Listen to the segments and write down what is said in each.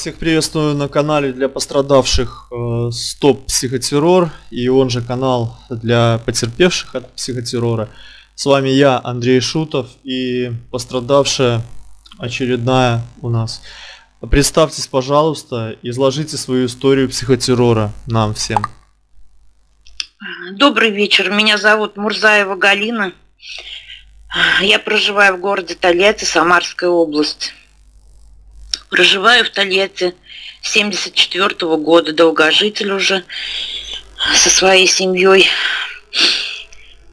Всех приветствую на канале для пострадавших э, Стоп Психотеррор и он же канал для потерпевших от психотеррора. С вами я, Андрей Шутов и пострадавшая очередная у нас. Представьтесь, пожалуйста, изложите свою историю психотеррора нам всем. Добрый вечер, меня зовут Мурзаева Галина. Я проживаю в городе Тольятти, Самарская область. Проживаю в Тольятти 74 -го года, долгожитель уже со своей семьей.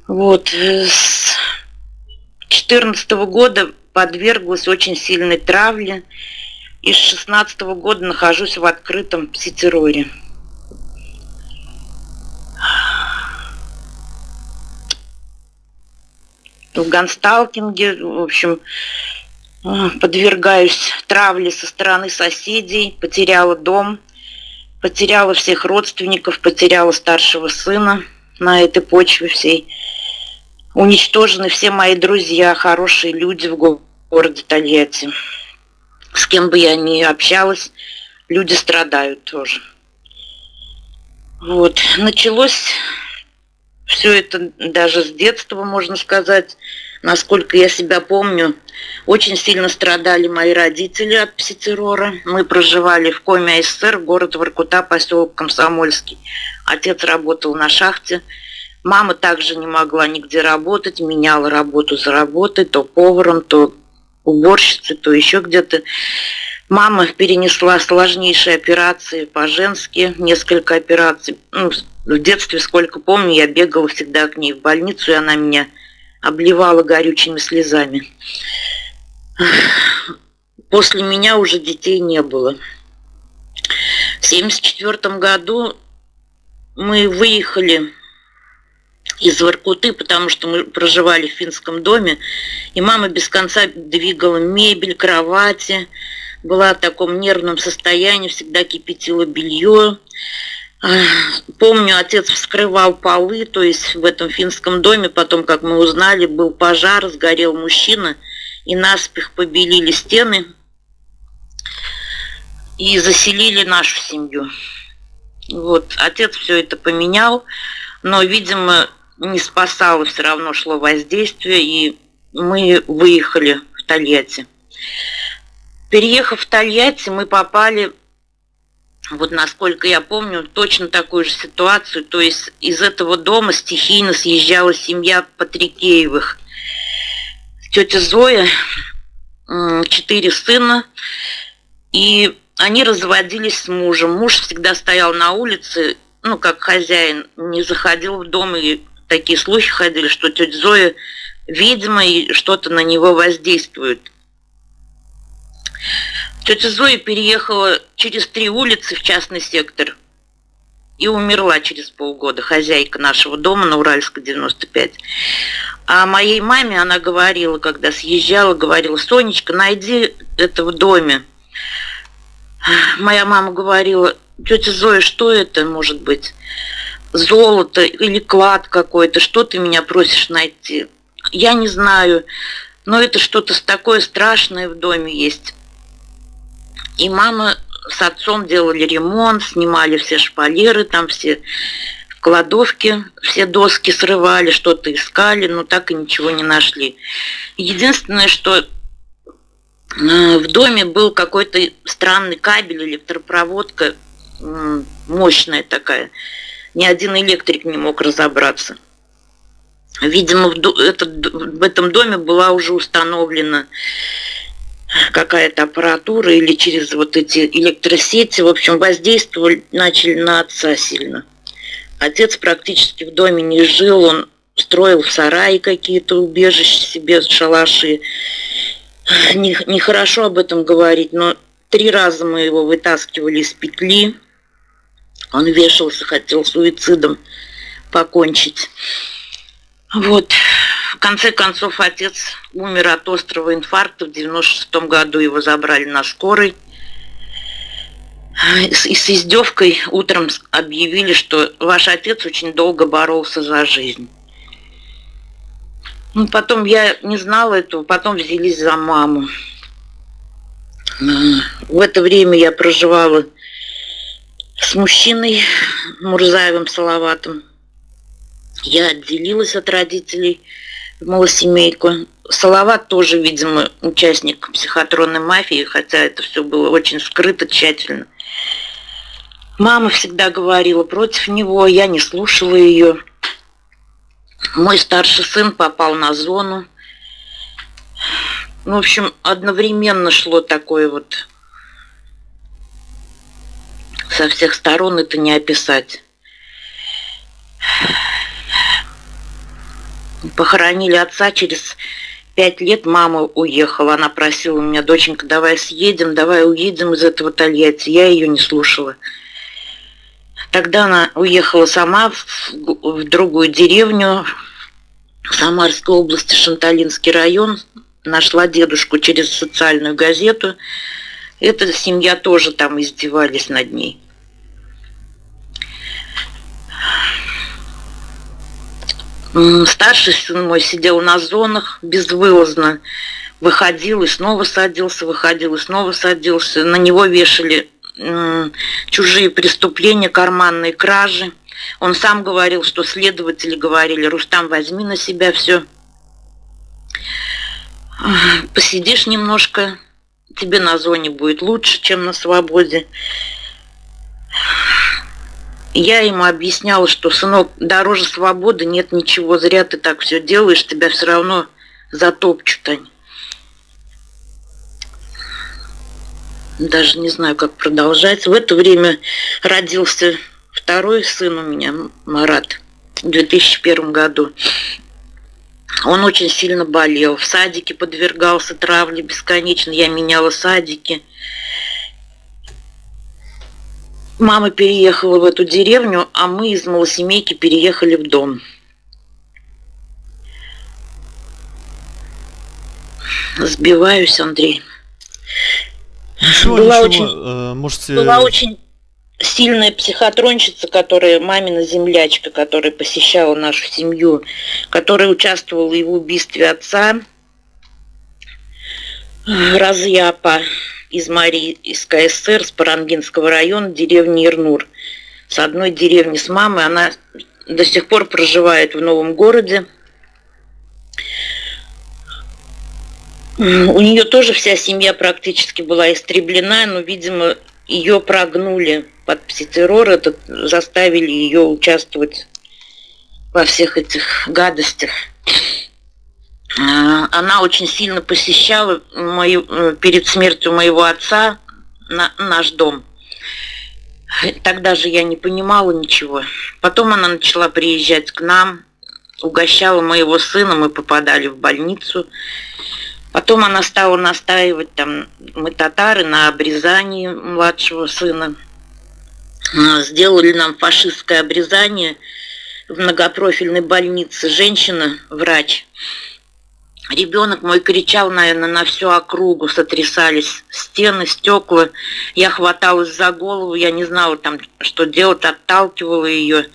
Вот. Э, с 14 -го года подверглась очень сильной травле. И с 16 -го года нахожусь в открытом пситерроре. В гансталкинге, в общем, подвергаюсь травле со стороны соседей, потеряла дом, потеряла всех родственников, потеряла старшего сына на этой почве всей. Уничтожены все мои друзья, хорошие люди в городе Тольятти. С кем бы я ни общалась, люди страдают тоже. Вот. Началось все это даже с детства, можно сказать. Насколько я себя помню, очень сильно страдали мои родители от пситеррора. Мы проживали в Коме СССР, город Воркута, поселок Комсомольский. Отец работал на шахте. Мама также не могла нигде работать, меняла работу за работой, то поваром, то уборщицей, то еще где-то. Мама перенесла сложнейшие операции по-женски, несколько операций. Ну, в детстве, сколько помню, я бегала всегда к ней в больницу, и она меня обливала горючими слезами. После меня уже детей не было. В 1974 году мы выехали из Воркуты, потому что мы проживали в финском доме, и мама без конца двигала мебель, кровати, была в таком нервном состоянии, всегда кипятила белье. Помню, отец вскрывал полы, то есть в этом финском доме, потом, как мы узнали, был пожар, сгорел мужчина, и наспех побелили стены и заселили нашу семью. Вот, отец все это поменял, но, видимо, не спасало, все равно шло воздействие, и мы выехали в Тольятти. Переехав в Тольятти, мы попали вот насколько я помню, точно такую же ситуацию. То есть из этого дома стихийно съезжала семья Патрикеевых. Тетя Зоя, четыре сына, и они разводились с мужем. Муж всегда стоял на улице, ну, как хозяин, не заходил в дом, и такие слухи ходили, что тетя Зоя и что-то на него воздействует. Тетя Зоя переехала через три улицы в частный сектор и умерла через полгода, хозяйка нашего дома на Уральской 95. А моей маме она говорила, когда съезжала, говорила, Сонечка, найди это в доме. Моя мама говорила, тетя Зоя, что это может быть? Золото или клад какой-то, что ты меня просишь найти? Я не знаю, но это что-то такое страшное в доме есть. И мама с отцом делали ремонт, снимали все шпалеры, там все кладовки, все доски срывали, что-то искали, но так и ничего не нашли. Единственное, что э, в доме был какой-то странный кабель, электропроводка, мощная такая. Ни один электрик не мог разобраться. Видимо, в, в этом доме была уже установлена какая-то аппаратура или через вот эти электросети, в общем, воздействовали, начали на отца сильно. Отец практически в доме не жил, он строил в сарае какие-то убежища себе, шалаши. Нехорошо об этом говорить, но три раза мы его вытаскивали из петли. Он вешался, хотел суицидом покончить. Вот. В конце концов, отец умер от острого инфаркта. В 96 году его забрали на скорой. И с издевкой утром объявили, что ваш отец очень долго боролся за жизнь. Ну, потом я не знала этого, потом взялись за маму. В это время я проживала с мужчиной Мурзаевым Салаватом. Я отделилась от родителей малосемейку. Салават тоже, видимо, участник психотронной мафии, хотя это все было очень скрыто, тщательно. Мама всегда говорила против него, я не слушала ее. Мой старший сын попал на зону. Ну, в общем, одновременно шло такое вот со всех сторон это не описать. Похоронили отца через пять лет мама уехала. Она просила меня, доченька, давай съедем, давай уедем из этого Тольятти. Я ее не слушала. Тогда она уехала сама в, в другую деревню, в Самарской области, Шанталинский район. Нашла дедушку через социальную газету. Эта семья тоже там издевались над ней. Старший сын мой сидел на зонах безвылазно. Выходил и снова садился, выходил и снова садился. На него вешали чужие преступления, карманные кражи. Он сам говорил, что следователи говорили, Рустам, возьми на себя все. Посидишь немножко, тебе на зоне будет лучше, чем на свободе. Я ему объясняла, что, сынок, дороже свободы нет ничего, зря ты так все делаешь, тебя все равно затопчут они. Даже не знаю, как продолжать. В это время родился второй сын у меня, Марат, в 2001 году. Он очень сильно болел. В садике подвергался травле бесконечно. Я меняла садики. Мама переехала в эту деревню, а мы из малосемейки переехали в дом. Сбиваюсь, Андрей. Ничего, была ничего, очень, э, можете... была очень сильная психотронщица, которая мамина землячка, которая посещала нашу семью, которая участвовала и в убийстве отца Разъяпа из Марии, из КСР, с Парангинского района, деревни Ирнур. С одной деревни с мамой. Она до сих пор проживает в новом городе. У нее тоже вся семья практически была истреблена, но, видимо, ее прогнули под пситеррор, заставили ее участвовать во всех этих гадостях. А, она очень сильно посещала мою, э, перед смертью моего отца на, наш дом. Тогда же я не понимала ничего. Потом она начала приезжать к нам, угощала моего сына, мы попадали в больницу. Потом она стала настаивать, там, мы татары, на обрезании младшего сына. А, сделали нам фашистское обрезание в многопрофильной больнице. Женщина, врач, Ребенок мой кричал, наверное, на всю округу, сотрясались стены, стекла. Я хваталась за голову, я не знала там, что делать, отталкивала ее.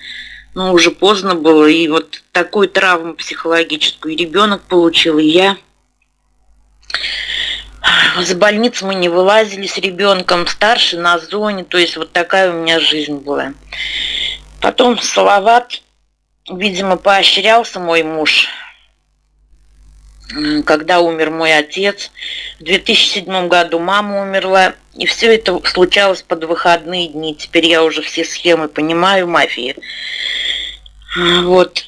Но уже поздно было, и вот такую травму психологическую ребенок получил, и я. С больницы мы не вылазили с ребенком, старший на зоне, то есть вот такая у меня жизнь была. Потом Салават, видимо, поощрялся мой муж – когда умер мой отец. В 2007 году мама умерла. И все это случалось под выходные дни. Теперь я уже все схемы понимаю, мафии. Вот.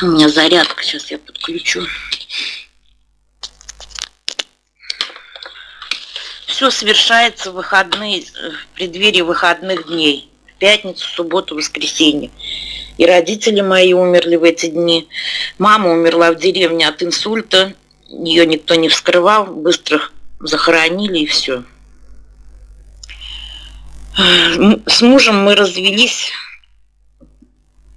У меня зарядка, сейчас я подключу. Все совершается в выходные, в преддверии выходных дней. Пятницу, субботу, воскресенье. И родители мои умерли в эти дни. Мама умерла в деревне от инсульта. Ее никто не вскрывал. Быстро захоронили и все. С мужем мы развелись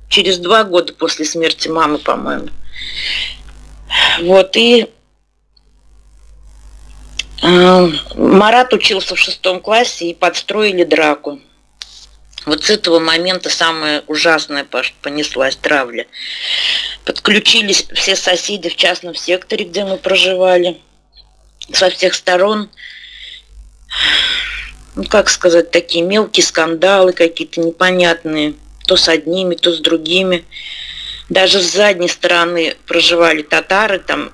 через два года после смерти мамы, по-моему. Вот, и э, Марат учился в шестом классе и подстроили драку. Вот с этого момента самое ужасное понеслась травля. Подключились все соседи в частном секторе, где мы проживали, со всех сторон. ну как сказать, такие мелкие скандалы какие-то непонятные, то с одними, то с другими. Даже с задней стороны проживали татары, там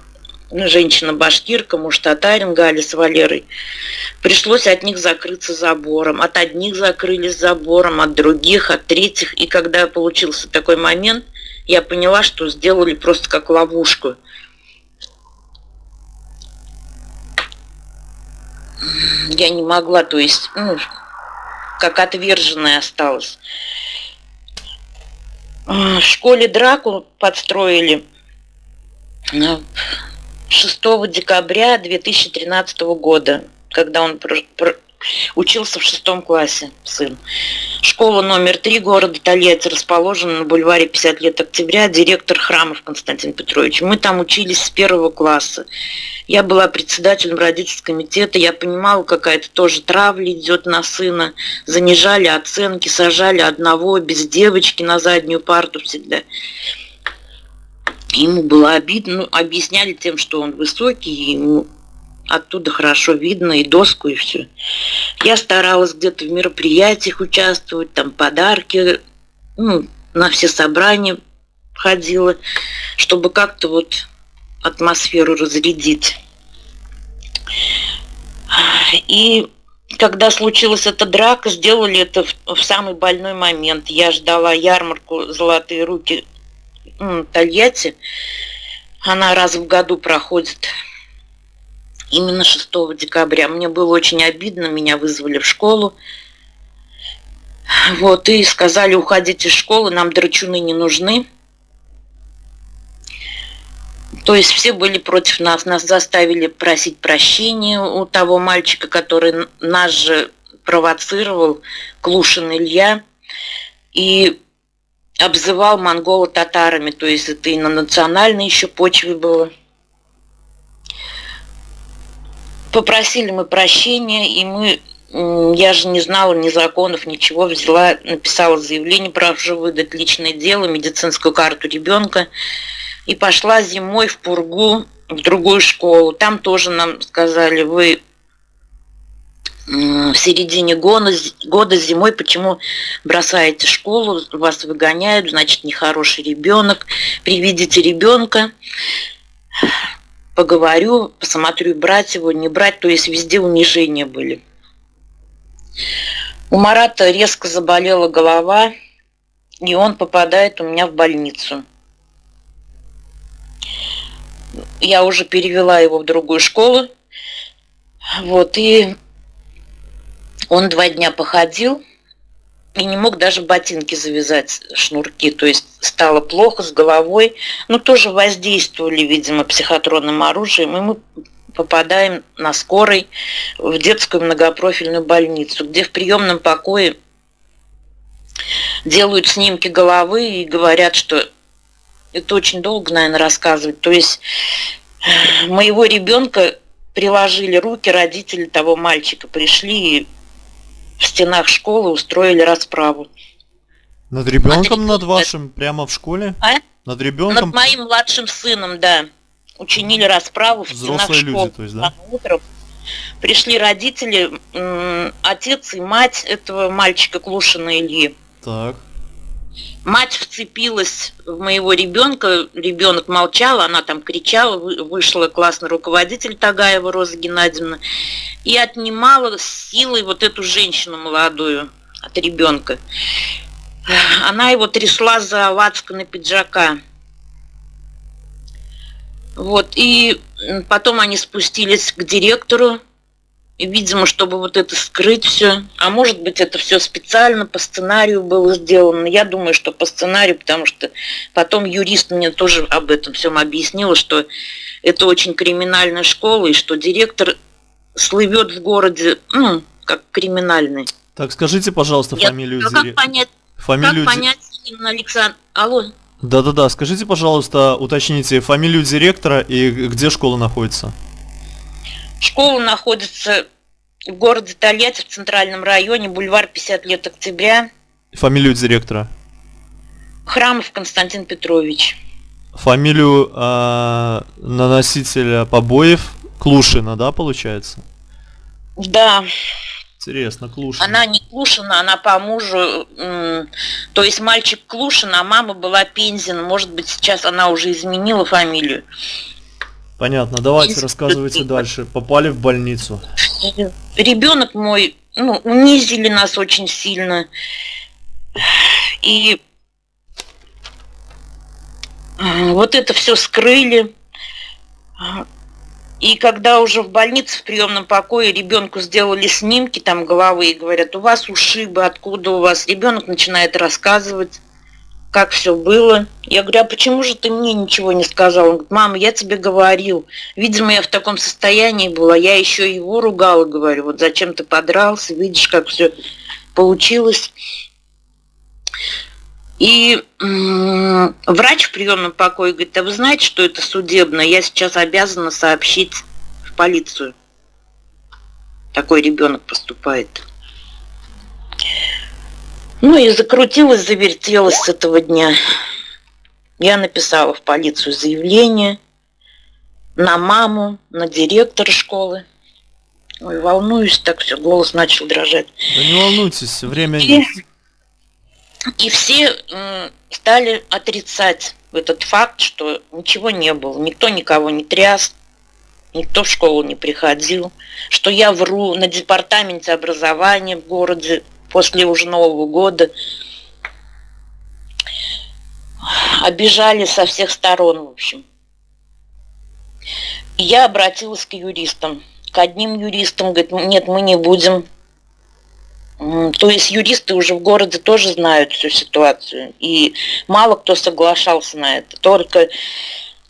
ну, женщина башкирка, муж татарин, Галя с Валерой. Пришлось от них закрыться забором. От одних закрылись забором, от других, от третьих. И когда получился такой момент, я поняла, что сделали просто как ловушку. Я не могла, то есть, ну, как отверженная осталась. В школе драку подстроили 6 декабря 2013 года, когда он учился в шестом классе, сын. Школа номер три города Тольятти расположена на бульваре 50 лет октября, директор Храмов Константин Петрович. Мы там учились с первого класса. Я была председателем родительского комитета, я понимала, какая-то тоже травля идет на сына. Занижали оценки, сажали одного без девочки на заднюю парту всегда. Ему было обидно, ну, объясняли тем, что он высокий, ему оттуда хорошо видно и доску, и все. Я старалась где-то в мероприятиях участвовать, там подарки, ну, на все собрания ходила, чтобы как-то вот атмосферу разрядить. И когда случилась эта драка, сделали это в, в самый больной момент. Я ждала ярмарку «Золотые руки» Тольятти. Она раз в году проходит именно 6 декабря. Мне было очень обидно, меня вызвали в школу. Вот, и сказали, уходите из школы, нам драчуны не нужны. То есть все были против нас, нас заставили просить прощения у того мальчика, который нас же провоцировал, Клушин Илья, и обзывал монгола татарами, то есть это и на национальной еще почве было. Попросили мы прощения, и мы, я же не знала ни законов, ничего, взяла, написала заявление, прошу выдать личное дело, медицинскую карту ребенка, и пошла зимой в Пургу, в другую школу. Там тоже нам сказали, вы в середине года, года зимой, почему бросаете школу, вас выгоняют, значит, нехороший ребенок. Приведите ребенка, поговорю, посмотрю, брать его, не брать, то есть везде унижения были. У Марата резко заболела голова, и он попадает у меня в больницу. Я уже перевела его в другую школу. Вот, и он два дня походил и не мог даже ботинки завязать, шнурки. То есть стало плохо с головой. Ну, тоже воздействовали, видимо, психотронным оружием. И мы попадаем на скорой в детскую многопрофильную больницу, где в приемном покое делают снимки головы и говорят, что это очень долго, наверное, рассказывать. То есть моего ребенка приложили руки, родители того мальчика пришли и в стенах школы устроили расправу. Над ребенком над вашим прямо в школе? А? Над ребенком? Над моим младшим сыном, да. Учинили расправу в Взрослые стенах школы. люди, то есть, да? Утром пришли родители, отец и мать этого мальчика Клушина Ильи. Так. Мать вцепилась в моего ребенка, ребенок молчал, она там кричала, вышла классный руководитель Тагаева Роза Геннадьевна и отнимала силой вот эту женщину молодую от ребенка. Она его трясла за на пиджака. Вот, и потом они спустились к директору, и, видимо, чтобы вот это скрыть все. А может быть, это все специально по сценарию было сделано. Я думаю, что по сценарию, потому что потом юрист мне тоже об этом всем объяснила, что это очень криминальная школа, и что директор слывет в городе, ну, как криминальный. Так, скажите, пожалуйста, Я, фамилию ну, как понять, фамилию как понять именно Александр... Алло? Да-да-да, скажите, пожалуйста, уточните фамилию директора и где школа находится. Школа находится в городе Тольятти, в центральном районе, бульвар 50 лет октября. Фамилию директора? Храмов Константин Петрович. Фамилию э, наносителя побоев Клушина, да, получается? Да. Интересно, Клушина. Она не Клушина, она по мужу, то есть мальчик Клушин, а мама была Пензин. Может быть, сейчас она уже изменила фамилию. Понятно, давайте рассказывайте дальше. Попали в больницу. Ребенок мой, ну, унизили нас очень сильно. И вот это все скрыли. И когда уже в больнице в приемном покое ребенку сделали снимки там головы и говорят, у вас ушибы, откуда у вас? Ребенок начинает рассказывать, как все было. Я говорю, а почему же ты мне ничего не сказал? Он говорит, мама, я тебе говорил. Видимо, я в таком состоянии была, я еще его ругала, говорю, вот зачем ты подрался, видишь, как все получилось. И врач в приемном покое говорит, а вы знаете, что это судебно? Я сейчас обязана сообщить в полицию. Такой ребенок поступает. Ну и закрутилась, завертелась с этого дня. Я написала в полицию заявление на маму, на директора школы. Ой, волнуюсь, так все, голос начал дрожать. Да не волнуйтесь, время и... есть. И все стали отрицать этот факт, что ничего не было, никто никого не тряс, никто в школу не приходил, что я вру на департаменте образования в городе после уже Нового года. Обижали со всех сторон, в общем. Я обратилась к юристам. К одним юристам, говорит, нет, мы не будем то есть юристы уже в городе тоже знают всю ситуацию, и мало кто соглашался на это. Только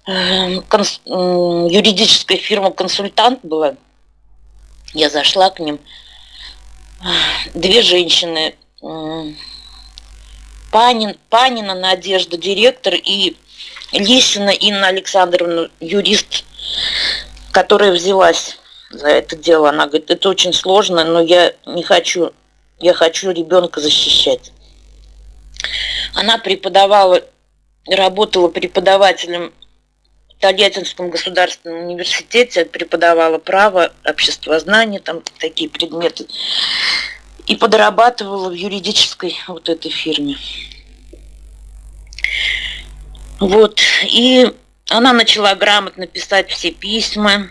эм, юридическая фирма «Консультант» была, я зашла к ним, две женщины, Панин, Панина Надежда, директор, и Лисина Инна Александровна, юрист, которая взялась за это дело. Она говорит, это очень сложно, но я не хочу я хочу ребенка защищать. Она преподавала, работала преподавателем Тольяттинском государственном университете, преподавала право, обществознание, там такие предметы. И подрабатывала в юридической вот этой фирме. Вот. И она начала грамотно писать все письма,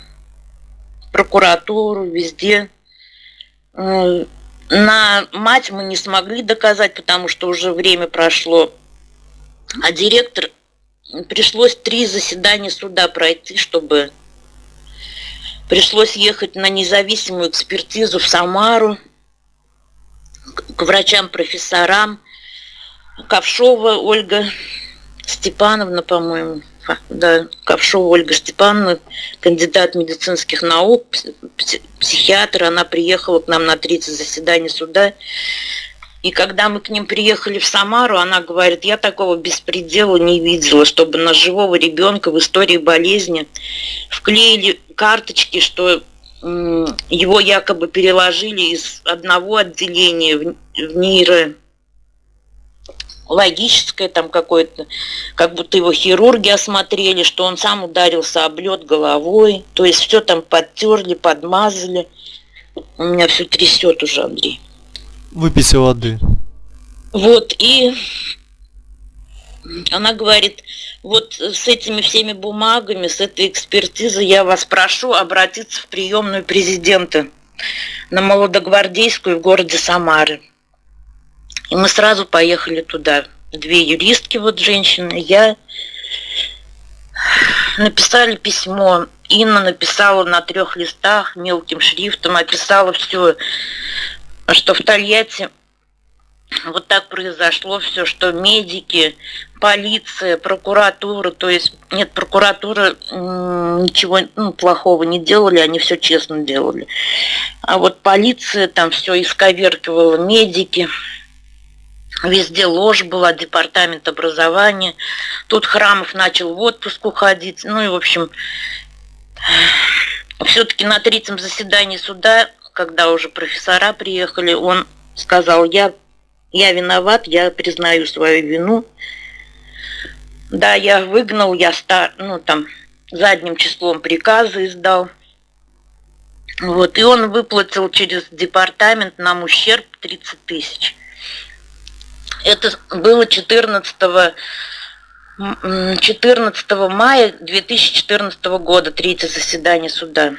прокуратуру, везде. Э, на мать мы не смогли доказать, потому что уже время прошло. А директор пришлось три заседания суда пройти, чтобы пришлось ехать на независимую экспертизу в Самару к врачам-профессорам. Ковшова Ольга Степановна, по-моему, да, Ковшова Ольга Степановна, кандидат медицинских наук, психиатр, она приехала к нам на 30 заседаний суда. И когда мы к ним приехали в Самару, она говорит, я такого беспредела не видела, чтобы на живого ребенка в истории болезни вклеили карточки, что его якобы переложили из одного отделения в, в нейро логическое там какое-то, как будто его хирурги осмотрели, что он сам ударился об лед головой, то есть все там подтерли, подмазали. У меня все трясет уже, Андрей. Выпейте воды. Вот, и она говорит, вот с этими всеми бумагами, с этой экспертизой я вас прошу обратиться в приемную президента на Молодогвардейскую в городе Самары. И мы сразу поехали туда. Две юристки, вот женщины, я. Написали письмо. Инна написала на трех листах мелким шрифтом, описала все, что в Тольятти вот так произошло все, что медики, полиция, прокуратура, то есть нет, прокуратура ничего ну, плохого не делали, они все честно делали. А вот полиция там все исковеркивала, медики, Везде ложь была, департамент образования. Тут Храмов начал в отпуск уходить. Ну и, в общем, все-таки на третьем заседании суда, когда уже профессора приехали, он сказал, я, я виноват, я признаю свою вину. Да, я выгнал, я стар, ну там задним числом приказы издал. Вот, и он выплатил через департамент нам ущерб 30 тысяч. Это было 14 14 мая 2014 года, третье заседание суда.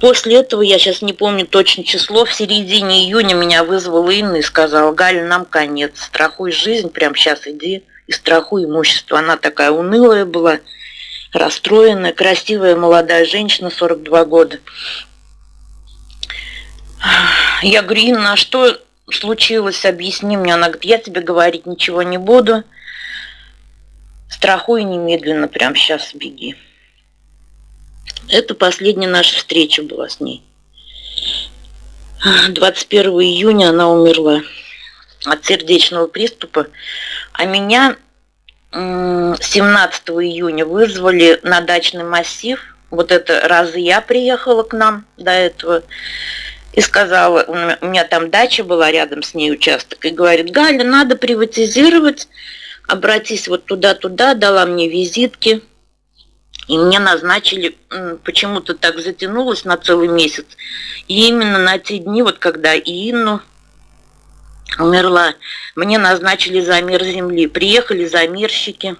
После этого, я сейчас не помню точно число, в середине июня меня вызвала Инна и сказала, Галя, нам конец, страхуй жизнь, прям сейчас иди и страхуй имущество. Она такая унылая была, расстроенная, красивая молодая женщина, 42 года. Я говорю, Инна, а что случилось, объясни мне. Она говорит, я тебе говорить ничего не буду. Страхуй немедленно, прям сейчас беги. Это последняя наша встреча была с ней. 21 июня она умерла от сердечного приступа, а меня 17 июня вызвали на дачный массив. Вот это раз я приехала к нам до этого и сказала, у меня там дача была рядом с ней участок, и говорит, Галя, надо приватизировать, обратись вот туда-туда, дала мне визитки, и мне назначили, почему-то так затянулось на целый месяц. И именно на те дни, вот когда Инну умерла, мне назначили замер земли. Приехали замерщики.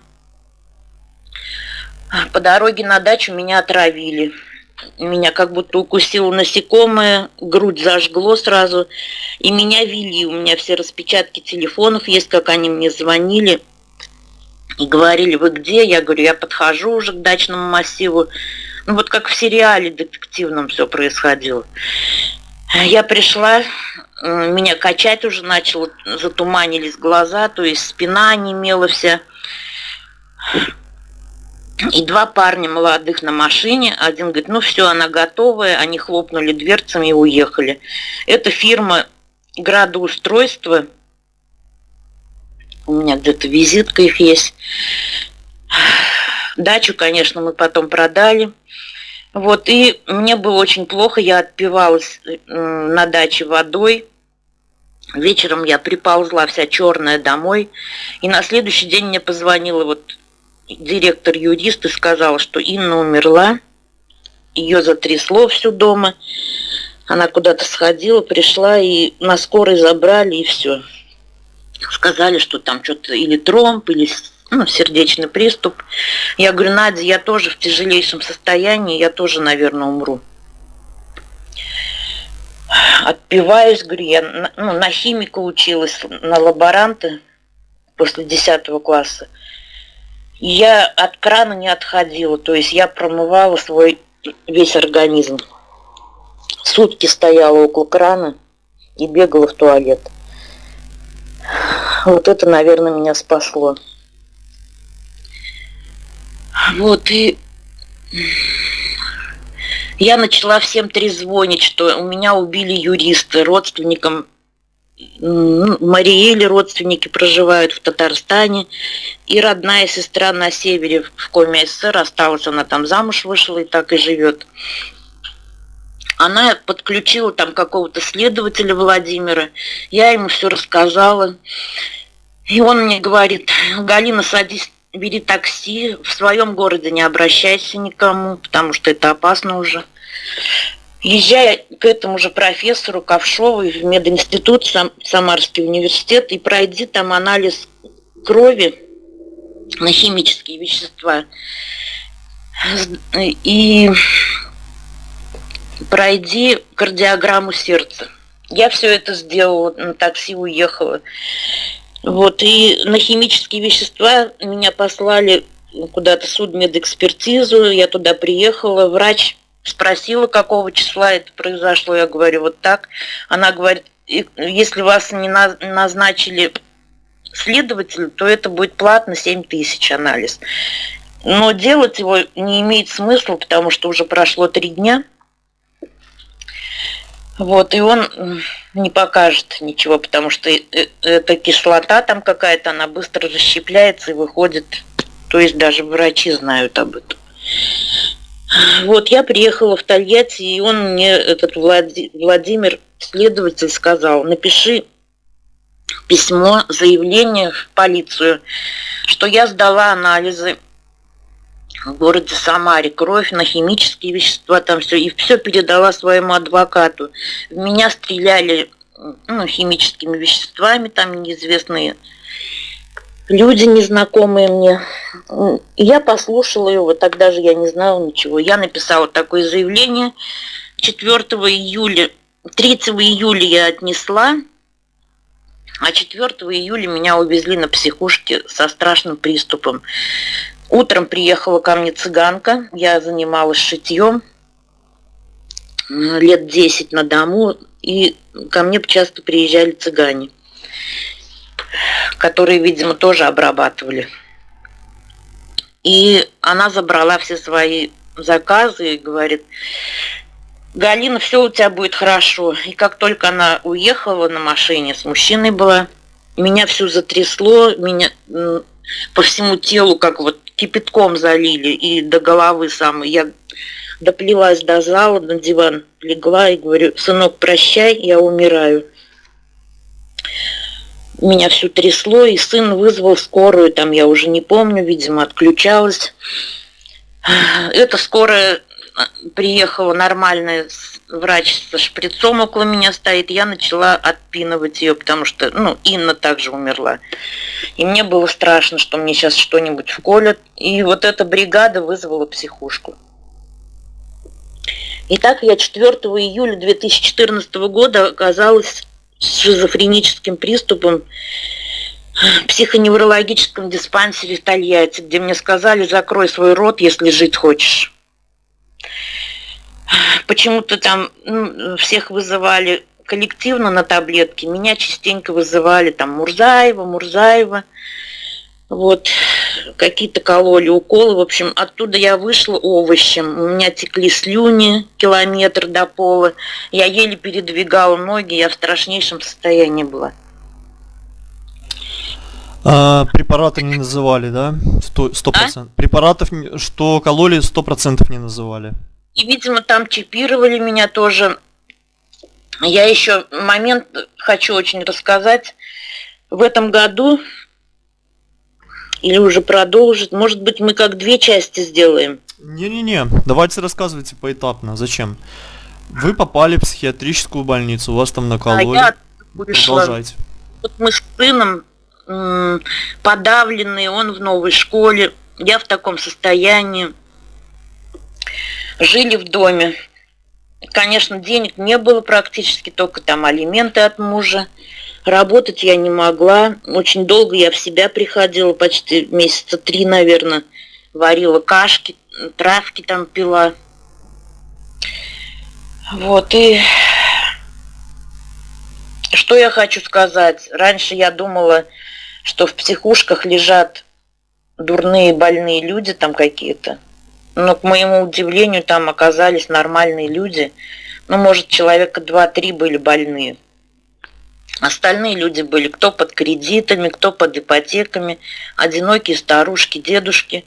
По дороге на дачу меня отравили. Меня как будто укусило насекомое, грудь зажгло сразу. И меня вели. У меня все распечатки телефонов есть, как они мне звонили. И говорили, вы где? Я говорю, я подхожу уже к дачному массиву. Ну вот как в сериале детективном все происходило. Я пришла, меня качать уже начало, затуманились глаза, то есть спина немела вся. И два парня молодых на машине. Один говорит, ну все, она готовая. Они хлопнули дверцами и уехали. Это фирма градоустройства у меня где-то визитка их есть. Дачу, конечно, мы потом продали. Вот, и мне было очень плохо, я отпивалась на даче водой. Вечером я приползла вся черная домой. И на следующий день мне позвонила вот директор-юрист и сказала, что Инна умерла. Ее затрясло всю дома. Она куда-то сходила, пришла, и на скорой забрали, и все сказали, что там что-то или тромб, или ну, сердечный приступ. Я говорю, Надя, я тоже в тяжелейшем состоянии, я тоже, наверное, умру. Отпиваюсь, говорю, я ну, на химика училась, на лаборанта после 10 класса. Я от крана не отходила, то есть я промывала свой весь организм. Сутки стояла около крана и бегала в туалет. Вот это, наверное, меня спасло. Вот, и я начала всем трезвонить, что у меня убили юриста, родственникам Мариэли родственники проживают в Татарстане, и родная сестра на севере в Коме СССР осталась, она там замуж вышла и так и живет она подключила там какого-то следователя Владимира, я ему все рассказала, и он мне говорит, Галина, садись, бери такси, в своем городе не обращайся никому, потому что это опасно уже. Езжай к этому же профессору Ковшову в мединститут, Сам, Самарский университет, и пройди там анализ крови на химические вещества. И пройди кардиограмму сердца. Я все это сделала, на такси уехала. Вот, и на химические вещества меня послали куда-то судмедэкспертизу, я туда приехала, врач спросила, какого числа это произошло, я говорю, вот так. Она говорит, если вас не назначили следователю, то это будет платно 7 тысяч анализ. Но делать его не имеет смысла, потому что уже прошло три дня – вот, и он не покажет ничего, потому что э, эта кислота там какая-то, она быстро расщепляется и выходит. То есть даже врачи знают об этом. Вот, я приехала в Тольятти, и он мне, этот Владимир, следователь, сказал, напиши письмо, заявление в полицию, что я сдала анализы в городе Самаре кровь на химические вещества, там все, и все передала своему адвокату. В меня стреляли ну, химическими веществами, там неизвестные люди, незнакомые мне. Я послушала его, тогда же я не знала ничего. Я написала такое заявление 4 июля, 3 июля я отнесла, а 4 июля меня увезли на психушке со страшным приступом. Утром приехала ко мне цыганка, я занималась шитьем лет 10 на дому, и ко мне часто приезжали цыгане, которые, видимо, тоже обрабатывали. И она забрала все свои заказы и говорит, Галина, все у тебя будет хорошо. И как только она уехала на машине, с мужчиной была, меня всю затрясло, меня по всему телу как вот кипятком залили и до головы самой. Я доплелась до зала, на диван легла и говорю, сынок, прощай, я умираю. Меня всю трясло, и сын вызвал скорую, там я уже не помню, видимо, отключалась. Это скорая приехала нормальная врач со шприцом около меня стоит, я начала отпинывать ее, потому что, ну, Инна также умерла. И мне было страшно, что мне сейчас что-нибудь вколят. И вот эта бригада вызвала психушку. Итак, я 4 июля 2014 года оказалась с шизофреническим приступом в психоневрологическом диспансере в Тольятти, где мне сказали, закрой свой рот, если жить хочешь почему-то там ну, всех вызывали коллективно на таблетки, меня частенько вызывали там Мурзаева, Мурзаева, вот, какие-то кололи, уколы, в общем, оттуда я вышла овощем, у меня текли слюни километр до пола, я еле передвигала ноги, я в страшнейшем состоянии была. А, препараты не называли, да? Сто процентов. А? Препаратов, что кололи, сто процентов не называли. И, видимо, там чипировали меня тоже. Я еще момент хочу очень рассказать. В этом году, или уже продолжить, может быть, мы как две части сделаем. Не-не-не, давайте рассказывайте поэтапно. Зачем? Вы попали в психиатрическую больницу, у вас там накололи. А я вышла. Продолжайте. Вот мы с сыном подавленные, он в новой школе, я в таком состоянии жили в доме. Конечно, денег не было практически, только там алименты от мужа. Работать я не могла. Очень долго я в себя приходила, почти месяца три, наверное. Варила кашки, травки там пила. Вот, и что я хочу сказать. Раньше я думала, что в психушках лежат дурные больные люди там какие-то. Но, к моему удивлению, там оказались нормальные люди. Ну, может, человека два-три были больные. Остальные люди были кто под кредитами, кто под ипотеками, одинокие старушки, дедушки.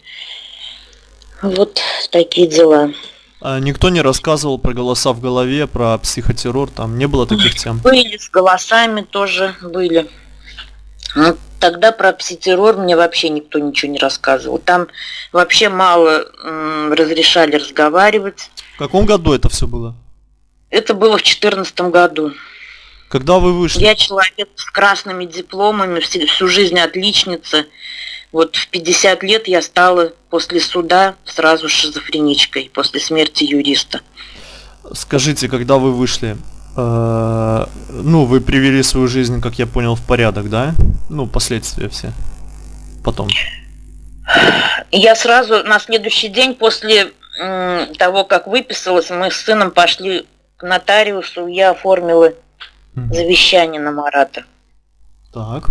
Вот такие дела. А никто не рассказывал про голоса в голове, про психотеррор, там не было таких тем? Были, с голосами тоже были. Ну, тогда про пситеррор мне вообще никто ничего не рассказывал. Там вообще мало м, разрешали разговаривать. В каком году это все было? Это было в четырнадцатом году. Когда вы вышли? Я человек с красными дипломами, всю, всю жизнь отличница. Вот в 50 лет я стала после суда сразу шизофреничкой, после смерти юриста. Скажите, когда вы вышли, ну, вы привели свою жизнь, как я понял, в порядок, да? Ну, последствия все. Потом. Я сразу на следующий день после того, как выписалась, мы с сыном пошли к нотариусу, я оформила завещание на Марата. Так.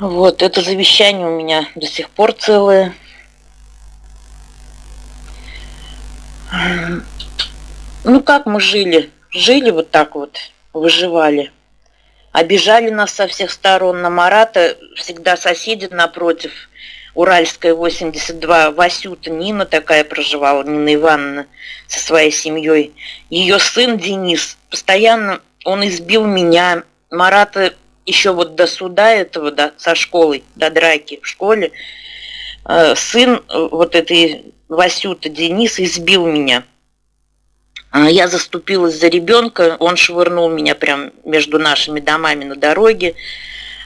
Вот, это завещание у меня до сих пор целое. Ну, как мы жили? Жили вот так вот, выживали. Обижали нас со всех сторон. На Марата всегда соседи напротив. Уральская 82, Васюта, Нина такая проживала, Нина Ивановна со своей семьей. Ее сын Денис, постоянно он избил меня. Марата еще вот до суда этого, до, со школой, до драки в школе, э, сын э, вот этой Васюта Денис избил меня. А я заступилась за ребенка, он швырнул меня прям между нашими домами на дороге.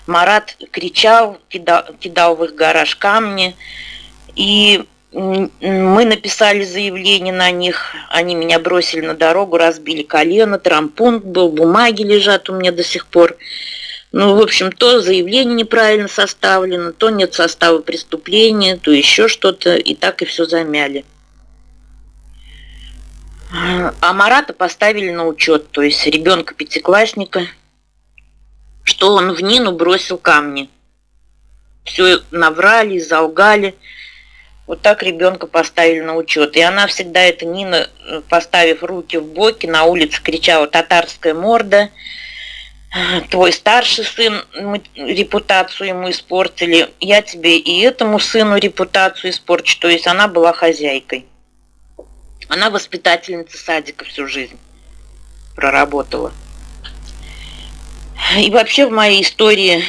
Марат кричал, кидал, кидал в их гараж камни. И мы написали заявление на них, они меня бросили на дорогу, разбили колено, трампунт был, бумаги лежат у меня до сих пор. Ну, в общем, то заявление неправильно составлено, то нет состава преступления, то еще что-то, и так и все замяли. А Марата поставили на учет, то есть ребенка пятиклассника, что он в Нину бросил камни. Все наврали, залгали. Вот так ребенка поставили на учет. И она всегда, эта Нина, поставив руки в боки, на улице кричала «татарская морда», твой старший сын, мы репутацию ему испортили, я тебе и этому сыну репутацию испорчу. То есть она была хозяйкой. Она воспитательница садика всю жизнь проработала. И вообще в моей истории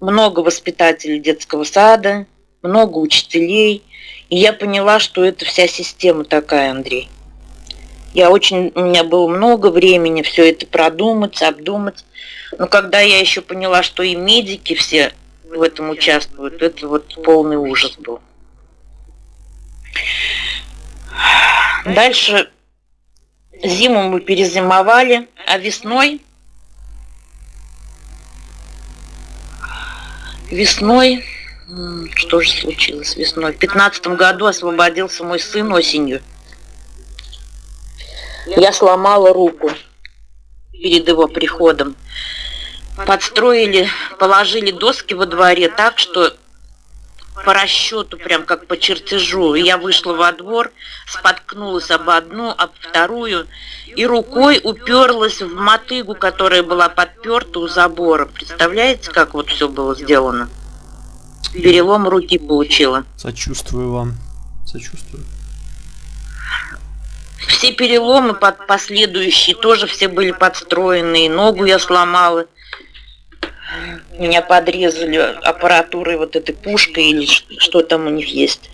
много воспитателей детского сада, много учителей. И я поняла, что это вся система такая, Андрей. Я очень, у меня было много времени все это продумать, обдумать. Но когда я еще поняла, что и медики все в этом участвуют, это вот полный ужас был. Дальше зиму мы перезимовали, а весной весной что же случилось весной? В 15 году освободился мой сын осенью. Я сломала руку перед его приходом. Подстроили, положили доски во дворе так, что по расчету, прям как по чертежу. Я вышла во двор, споткнулась об одну, об вторую, и рукой уперлась в мотыгу, которая была подперта у забора. Представляете, как вот все было сделано? Перелом руки получила. Сочувствую вам. Сочувствую. Все переломы под последующие тоже все были подстроенные. Ногу я сломала. Меня подрезали аппаратурой вот этой пушкой или что там у них есть.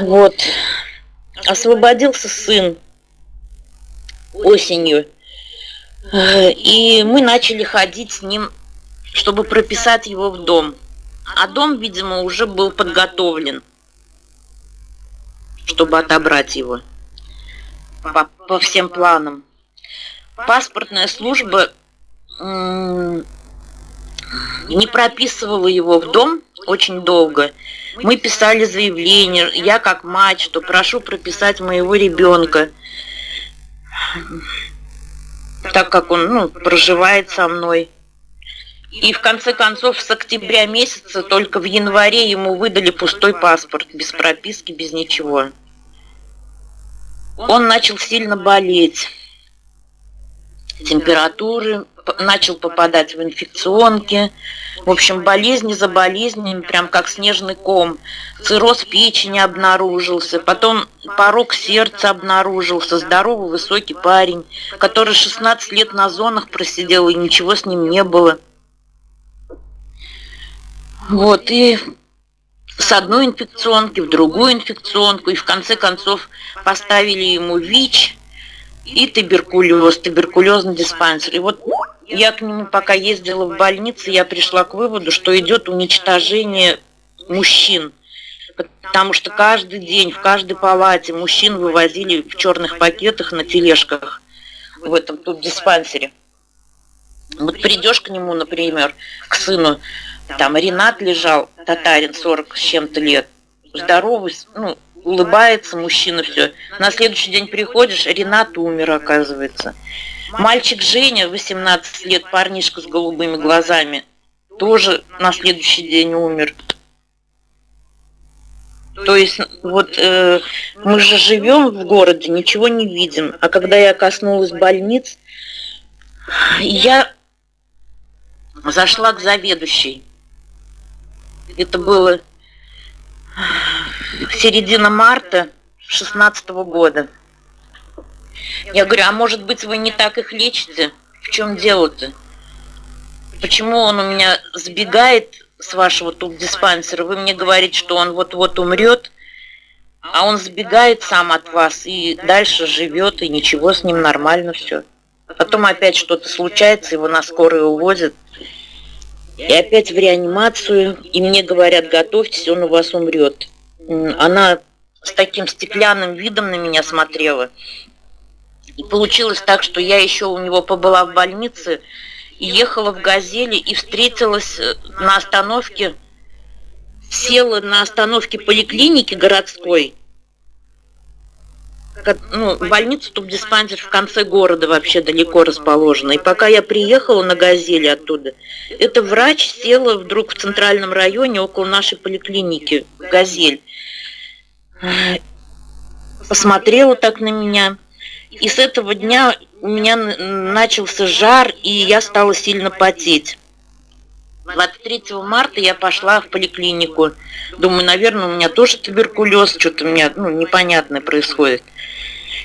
Вот. Освободился сын осенью. И мы начали ходить с ним, чтобы прописать его в дом. А дом, видимо, уже был подготовлен, чтобы отобрать его по, по всем планам. Паспортная служба не прописывала его в дом очень долго. Мы писали заявление, я как мать, что прошу прописать моего ребенка, так как он ну, проживает со мной. И в конце концов с октября месяца только в январе ему выдали пустой паспорт, без прописки, без ничего. Он начал сильно болеть. Температуры, начал попадать в инфекционки. В общем, болезни за болезнями, прям как снежный ком. Цирроз печени обнаружился, потом порог сердца обнаружился. Здоровый высокий парень, который 16 лет на зонах просидел, и ничего с ним не было. Вот, и с одной инфекционки в другую инфекционку, и в конце концов поставили ему ВИЧ и туберкулез, туберкулезный диспансер. И вот я к нему пока ездила в больницу, я пришла к выводу, что идет уничтожение мужчин. Потому что каждый день в каждой палате мужчин вывозили в черных пакетах на тележках в этом тут диспансере. Вот придешь к нему, например, к сыну, там Ренат лежал, татарин, 40 с чем-то лет, здоровый, ну, улыбается мужчина, все. На следующий день приходишь, Ренат умер, оказывается. Мальчик Женя, 18 лет, парнишка с голубыми глазами, тоже на следующий день умер. То есть вот э, мы же живем в городе, ничего не видим. А когда я коснулась больниц, я зашла к заведующей. Это было середина марта 16 года. Я говорю, а может быть вы не так их лечите? В чем дело-то? Почему он у меня сбегает с вашего туб-диспансера, вы мне говорите, что он вот-вот умрет, а он сбегает сам от вас и дальше живет, и ничего с ним нормально все. Потом опять что-то случается, его на скорую увозят, и опять в реанимацию, и мне говорят, готовьтесь, он у вас умрет. Она с таким стеклянным видом на меня смотрела. И получилось так, что я еще у него побыла в больнице, и ехала в «Газели» и встретилась э, на остановке, села на остановке поликлиники городской, ну, больница туб-диспансер в конце города вообще далеко расположена. И пока я приехала на «Газели» оттуда, эта врач села вдруг в центральном районе около нашей поликлиники, «Газель». Посмотрела так на меня. И с этого дня у меня начался жар, и я стала сильно потеть. 23 марта я пошла в поликлинику. Думаю, наверное, у меня тоже туберкулез, что-то у меня ну, непонятное происходит.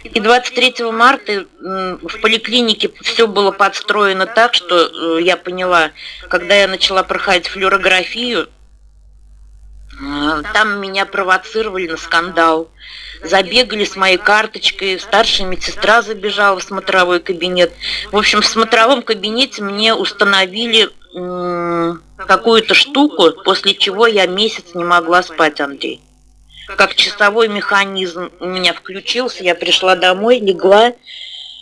И 23 марта в поликлинике все было подстроено так, что э, я поняла, когда я начала проходить флюорографию, там меня провоцировали на скандал. Забегали с моей карточкой, старшая медсестра забежала в смотровой кабинет. В общем, в смотровом кабинете мне установили какую-то штуку, после чего я месяц не могла спать, Андрей как часовой механизм у меня включился, я пришла домой, легла,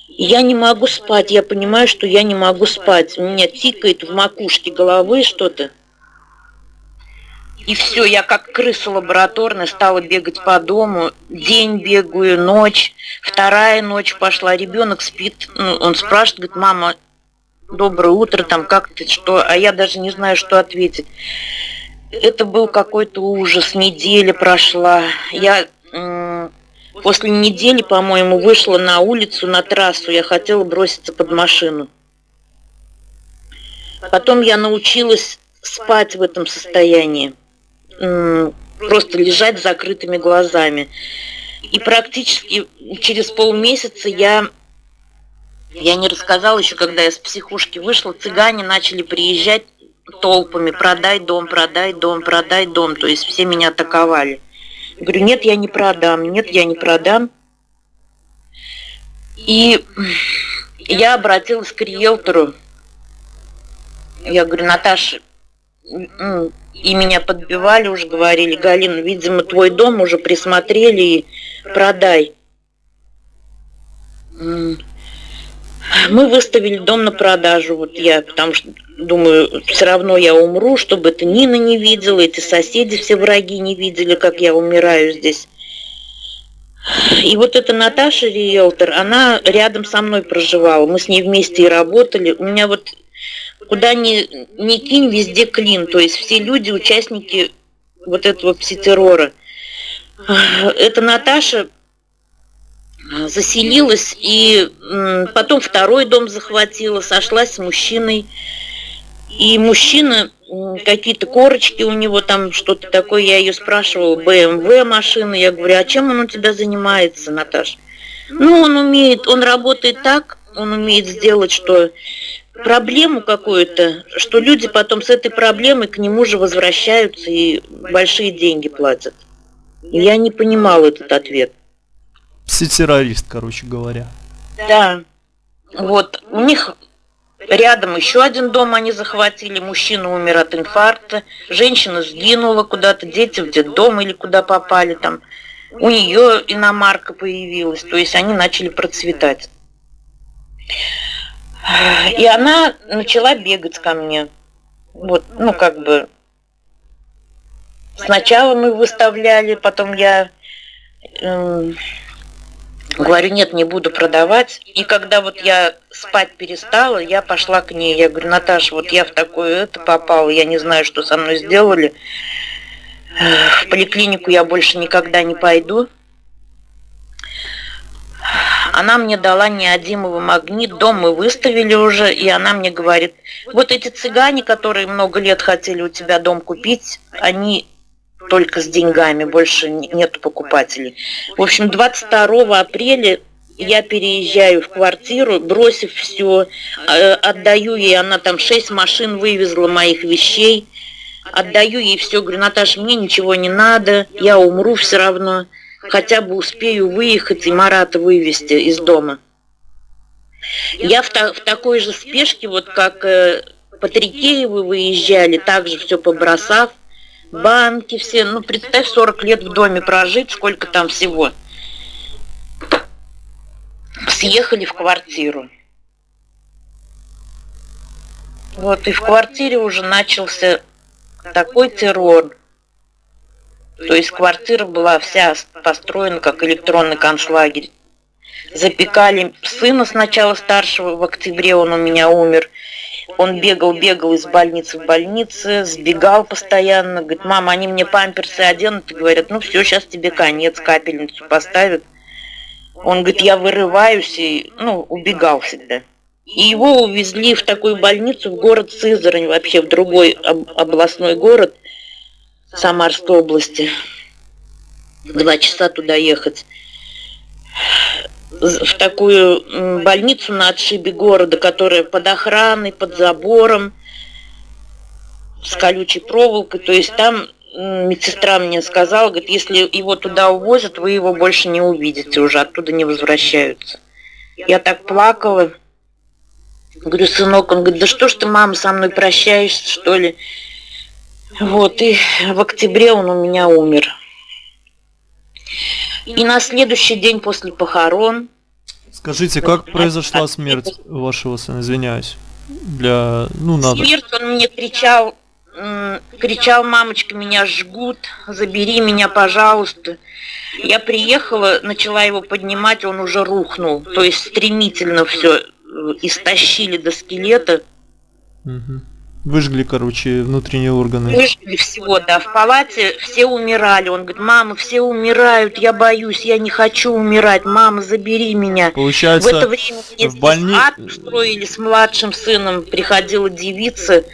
я не могу спать, я понимаю, что я не могу спать. У меня тикает в макушке головы что-то. И все, я как крыса лабораторная стала бегать по дому. День бегаю, ночь, вторая ночь пошла, ребенок спит. Ну, он спрашивает, говорит, мама, доброе утро, там как ты, что? А я даже не знаю, что ответить это был какой-то ужас. Неделя прошла. Я после недели, по-моему, вышла на улицу, на трассу. Я хотела броситься под машину. Потом я научилась спать в этом состоянии. Просто лежать с закрытыми глазами. И практически через полмесяца я я не рассказала еще, когда я с психушки вышла, цыгане начали приезжать толпами, продай дом, продай дом, продай дом. То есть все меня атаковали. Я говорю, нет, я не продам, нет, я не продам. И я обратилась к риэлтору. Я говорю, Наташа, и меня подбивали, уже говорили, Галина, видимо, твой дом уже присмотрели и продай. Мы выставили дом на продажу, вот я, потому что думаю, все равно я умру, чтобы это Нина не видела, эти соседи все враги не видели, как я умираю здесь. И вот эта Наташа, риэлтор, она рядом со мной проживала, мы с ней вместе и работали. У меня вот куда ни, ни кинь, везде клин, то есть все люди, участники вот этого пситеррора. Эта Наташа заселилась и потом второй дом захватила, сошлась с мужчиной. И мужчина, какие-то корочки у него там, что-то такое, я ее спрашивала, БМВ машина, я говорю, а чем он у тебя занимается, Наташа? Ну, он умеет, он работает так, он умеет сделать, что проблему какую-то, что люди потом с этой проблемой к нему же возвращаются и большие деньги платят. Я не понимала этот ответ. Пси-террорист, короче говоря. Да. Вот, у них рядом еще один дом они захватили, мужчина умер от инфаркта, женщина сгинула куда-то, дети в детдом или куда попали там. У нее иномарка появилась, то есть они начали процветать. И она начала бегать ко мне. Вот, ну как бы, сначала мы выставляли, потом я э, Говорю, нет, не буду продавать. И когда вот я спать перестала, я пошла к ней. Я говорю, Наташа, вот я в такое это попала, я не знаю, что со мной сделали. В поликлинику я больше никогда не пойду. Она мне дала неодимовый магнит, дом мы выставили уже, и она мне говорит, вот эти цыгане, которые много лет хотели у тебя дом купить, они только с деньгами, больше нет покупателей. В общем, 22 апреля я переезжаю в квартиру, бросив все, э, отдаю ей, она там шесть машин вывезла моих вещей, Отдаю ей все, говорю, Наташа, мне ничего не надо, я умру все равно, хотя бы успею выехать и Марата вывести из дома. Я в, та, в такой же спешке, вот как э, Патрикеевы выезжали, также все побросав, банки все, ну представь, 40 лет в доме прожить, сколько там всего. Съехали в квартиру. Вот, и в квартире уже начался такой террор. То есть квартира была вся построена как электронный концлагерь. Запекали сына сначала старшего, в октябре он у меня умер. Он бегал, бегал из больницы в больницу, сбегал постоянно. Говорит, мама, они мне памперсы оденут и говорят, ну все, сейчас тебе конец, капельницу поставят. Он говорит, я вырываюсь и, ну, убегал всегда. И его увезли в такую больницу в город Сызрань, вообще в другой областной город Самарской области. Два часа туда ехать. В такую больницу на отшибе города, которая под охраной, под забором, с колючей проволокой. То есть там медсестра мне сказала, говорит, если его туда увозят, вы его больше не увидите уже, оттуда не возвращаются. Я так плакала. Говорю, сынок, он говорит, да что ж ты, мама, со мной прощаешься, что ли? Вот, и в октябре он у меня умер. И на следующий день после похорон... Скажите, как произошла смерть вашего сына? Извиняюсь. Для... Ну, надо. Смерть он мне кричал, кричал, мамочка, меня жгут, забери меня, пожалуйста. Я приехала, начала его поднимать, он уже рухнул. То есть стремительно все истощили до скелета. Угу. Выжгли, короче, внутренние органы. Выжгли всего, да. В палате все умирали. Он говорит, мама, все умирают, я боюсь, я не хочу умирать. Мама, забери меня. Получается, в это время в больни... ад устроили с младшим сыном. Приходила девица.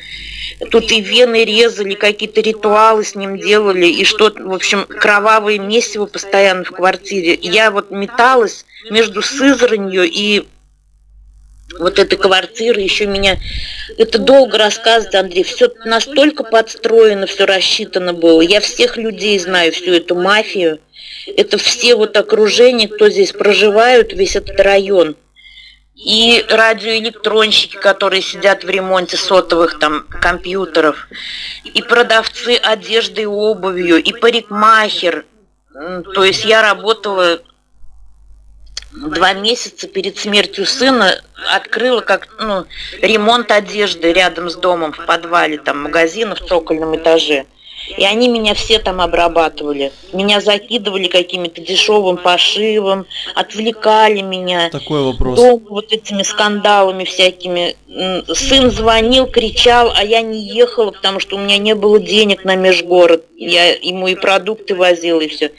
Тут и вены резали, какие-то ритуалы с ним делали, и что, в общем, кровавое месиво постоянно в квартире. Я вот металась между Сызранью и вот эта квартира еще меня... Это долго рассказывать, Андрей. Все настолько подстроено, все рассчитано было. Я всех людей знаю, всю эту мафию. Это все вот окружение, кто здесь проживают, весь этот район. И радиоэлектронщики, которые сидят в ремонте сотовых там компьютеров, и продавцы одежды и обувью, и парикмахер. То есть я работала два месяца перед смертью сына открыла как ну, ремонт одежды рядом с домом в подвале, там магазина в цокольном этаже. И они меня все там обрабатывали. Меня закидывали какими-то дешевым пошивом, отвлекали меня. Такой вопрос. Дом вот этими скандалами всякими. Сын звонил, кричал, а я не ехала, потому что у меня не было денег на межгород. Я ему и продукты возила, и все.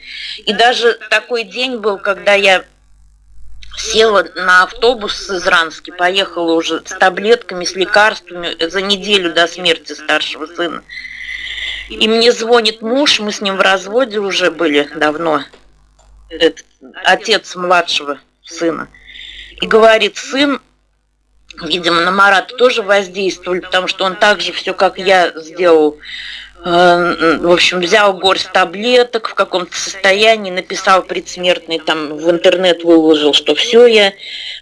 И даже такой день был, когда я села на автобус из Рански, поехала уже с таблетками, с лекарствами за неделю до смерти старшего сына. И мне звонит муж, мы с ним в разводе уже были давно, этот, отец младшего сына. И говорит, сын, видимо, на Марата тоже воздействовали, потому что он так же все, как я сделал, в общем, взял горсть таблеток в каком-то состоянии, написал предсмертный, там в интернет выложил, что все, я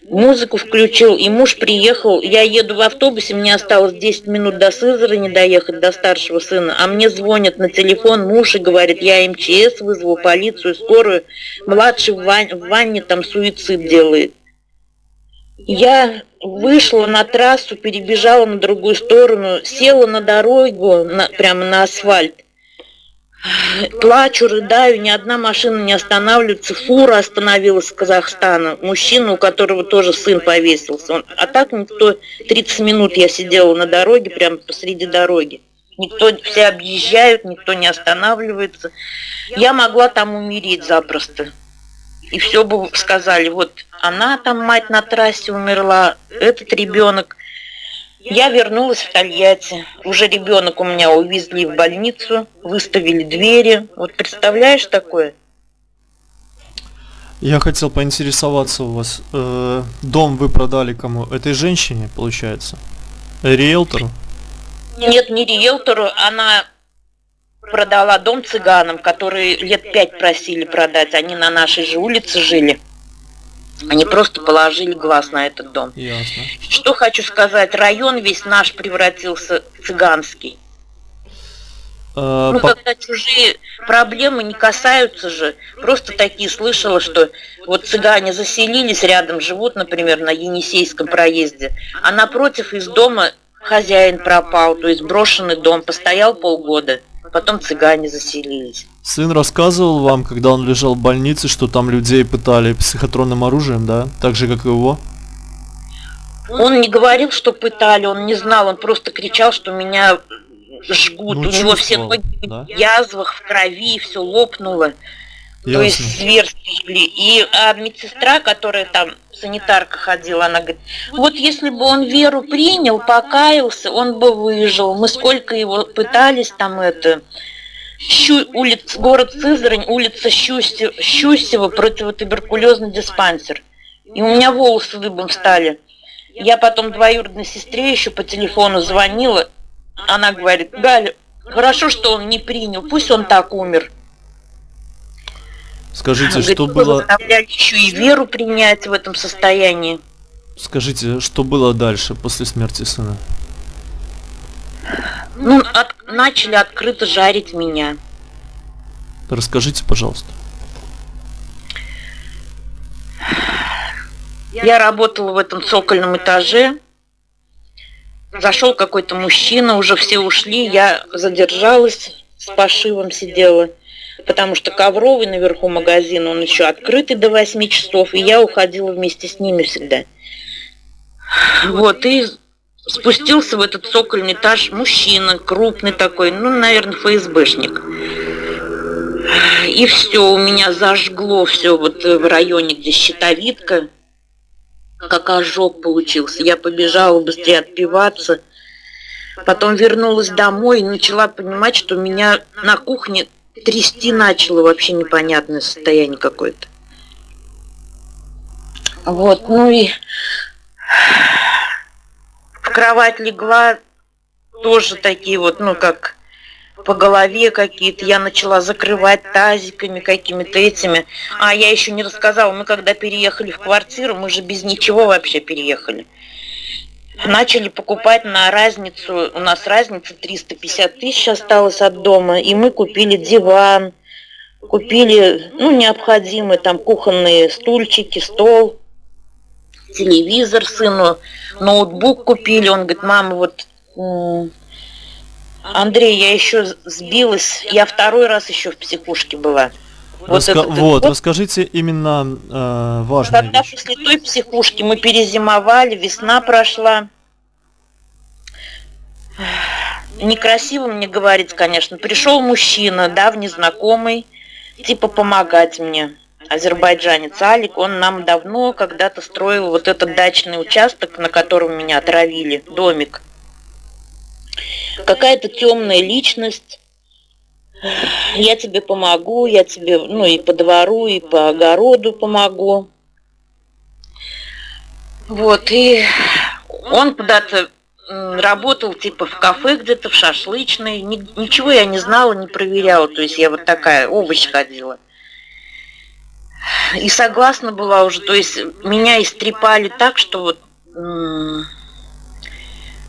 музыку включил, и муж приехал, я еду в автобусе, мне осталось 10 минут до Сызрани доехать, до старшего сына, а мне звонят на телефон муж и говорит, я МЧС вызову, полицию, скорую, младший в, ван в ванне там суицид делает. Я вышла на трассу, перебежала на другую сторону, села на дорогу, на, прямо на асфальт. Плачу, рыдаю, ни одна машина не останавливается. Фура остановилась с Казахстана. Мужчина, у которого тоже сын повесился. Он, а так никто... 30 минут я сидела на дороге, прямо посреди дороги. Никто, все объезжают, никто не останавливается. Я могла там умереть запросто. И все бы сказали, вот она там, мать на трассе умерла, этот ребенок. Я вернулась в Тольятти. Уже ребенок у меня увезли в больницу, выставили двери. Вот представляешь такое? Я хотел поинтересоваться у вас. Э, дом вы продали кому? Этой женщине, получается? Риэлтору? Нет, не риэлтору. Она продала дом цыганам, которые лет пять просили продать. Они на нашей же улице жили. Они просто положили глаз на этот дом. Ясно. Что хочу сказать, район весь наш превратился в цыганский. Э, Ну, по- когда чужие проблемы не касаются же. Просто такие слышала, что вот цыгане заселились рядом, живут, например, на Енисейском проезде, а напротив из дома хозяин пропал, то есть брошенный дом, постоял полгода, потом цыгане заселились. Сын рассказывал вам, когда он лежал в больнице, что там людей пытали психотронным оружием, да? Так же, как и его? Он не говорил, что пытали, он не знал, он просто кричал, что меня жгут. Ну, У него все ноги да? в язвах, в крови, все лопнуло. То Ясно. есть зверски жгли. И а медсестра, которая там санитарка ходила, она говорит, вот если бы он веру принял, покаялся, он бы выжил. Мы сколько его пытались там это... Щу, улица, город Сызрань, улица Щусе- Щусева, противотуберкулезный диспансер. И у меня волосы дыбом стали. Я потом двоюродной сестре еще по телефону звонила. Она говорит, Галя, хорошо, что он не принял, пусть он так умер. Скажите, что «Вы было... еще и веру принять в этом состоянии. Скажите, что было дальше после смерти сына? Ну, от- начали открыто жарить меня. Расскажите, пожалуйста. Я работала в этом цокольном этаже. Зашел какой-то мужчина, уже все ушли. Я задержалась, с пошивом сидела. Потому что ковровый наверху магазин, он еще открытый до 8 часов, и я уходила вместе с ними всегда. Вот, и спустился в этот цокольный этаж мужчина, крупный такой, ну, наверное, ФСБшник. И все, у меня зажгло все вот в районе, где щитовидка, как ожог получился. Я побежала быстрее отпиваться. Потом вернулась домой и начала понимать, что меня на кухне трясти начало вообще непонятное состояние какое-то. Вот, ну и в кровать легла, тоже такие вот, ну как по голове какие-то. Я начала закрывать тазиками какими-то этими. А я еще не рассказала, мы когда переехали в квартиру, мы же без ничего вообще переехали. Начали покупать на разницу, у нас разница 350 тысяч осталось от дома, и мы купили диван, купили, ну, необходимые там кухонные стульчики, стол, телевизор сыну, ноутбук купили. Он говорит, мама, вот Андрей, я еще сбилась, я второй раз еще в психушке была. Раска- этот Вот, расскажите именно э, важные когда вещи. после той психушки мы перезимовали, весна прошла. Некрасиво мне говорить, конечно. Пришел мужчина, давний знакомый, типа помогать мне. Азербайджанец Алик, он нам давно когда-то строил вот этот дачный участок, на котором меня отравили, домик. Какая-то темная личность. Я тебе помогу, я тебе, ну, и по двору, и по огороду помогу. Вот, и он куда-то работал типа в кафе где-то, в шашлычной. Ни- ничего я не знала, не проверяла. То есть я вот такая, овощ ходила. И согласна была уже, то есть меня истрепали так, что вот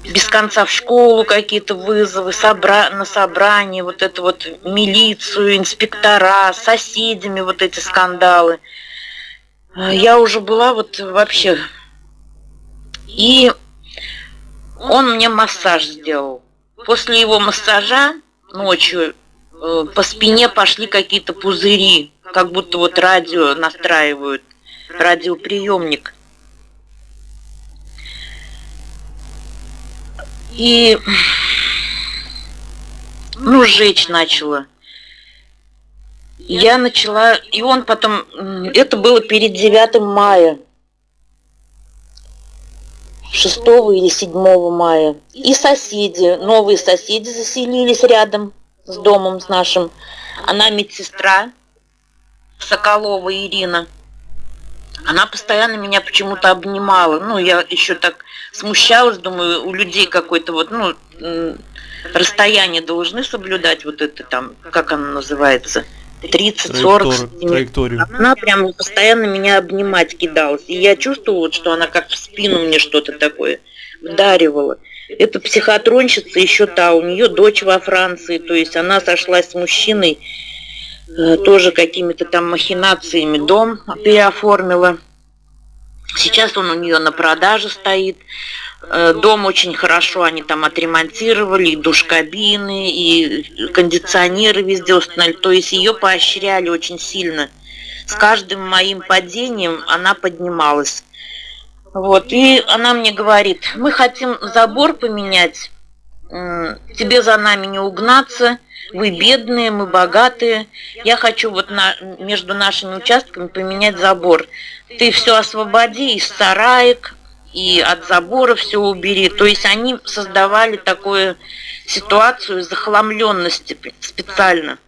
без конца в школу какие-то вызовы, собра... на собрание, вот это вот милицию, инспектора, соседями вот эти скандалы. Я уже была вот вообще... И он мне массаж сделал. После его массажа ночью э, по спине пошли какие-то пузыри, как будто вот радио настраивают, радиоприемник. И ну, жечь начала. Я начала, и он потом, это было перед 9 мая, 6 или 7 мая. И соседи, новые соседи заселились рядом с домом с нашим. Она медсестра, Соколова Ирина. Она постоянно меня почему-то обнимала. Ну, я еще так смущалась, думаю, у людей какой-то вот, ну, расстояние должны соблюдать, вот это там, как оно называется, 30-40 траекторию. Она прям постоянно меня обнимать кидалась. И я чувствовала, что она как в спину мне что-то такое вдаривала. Это психотронщица еще та, у нее дочь во Франции, то есть она сошлась с мужчиной, тоже какими-то там махинациями дом переоформила. Сейчас он у нее на продаже стоит. Э, дом очень хорошо они там отремонтировали, и душ-кабины, и кондиционеры везде установили. То есть ее поощряли очень сильно. С каждым моим падением она поднималась. Вот, и она мне говорит, мы хотим забор поменять, тебе за нами не угнаться, вы бедные, мы богатые, я хочу вот на, между нашими участками поменять забор. Ты все освободи из сараек, и от забора все убери. То есть они создавали такую ситуацию захламленности специально.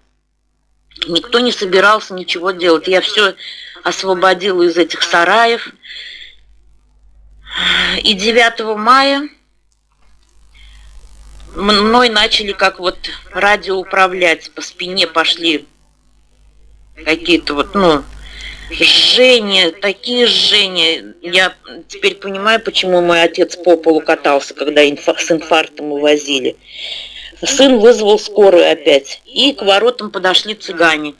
Никто не собирался ничего делать. Я все освободила из этих сараев. И 9 мая мной начали как вот радио управлять, по спине пошли какие-то вот, ну, жжения, такие жжения. Я теперь понимаю, почему мой отец по полу катался, когда инфа с инфарктом увозили. Сын вызвал скорую опять, и к воротам подошли цыгане.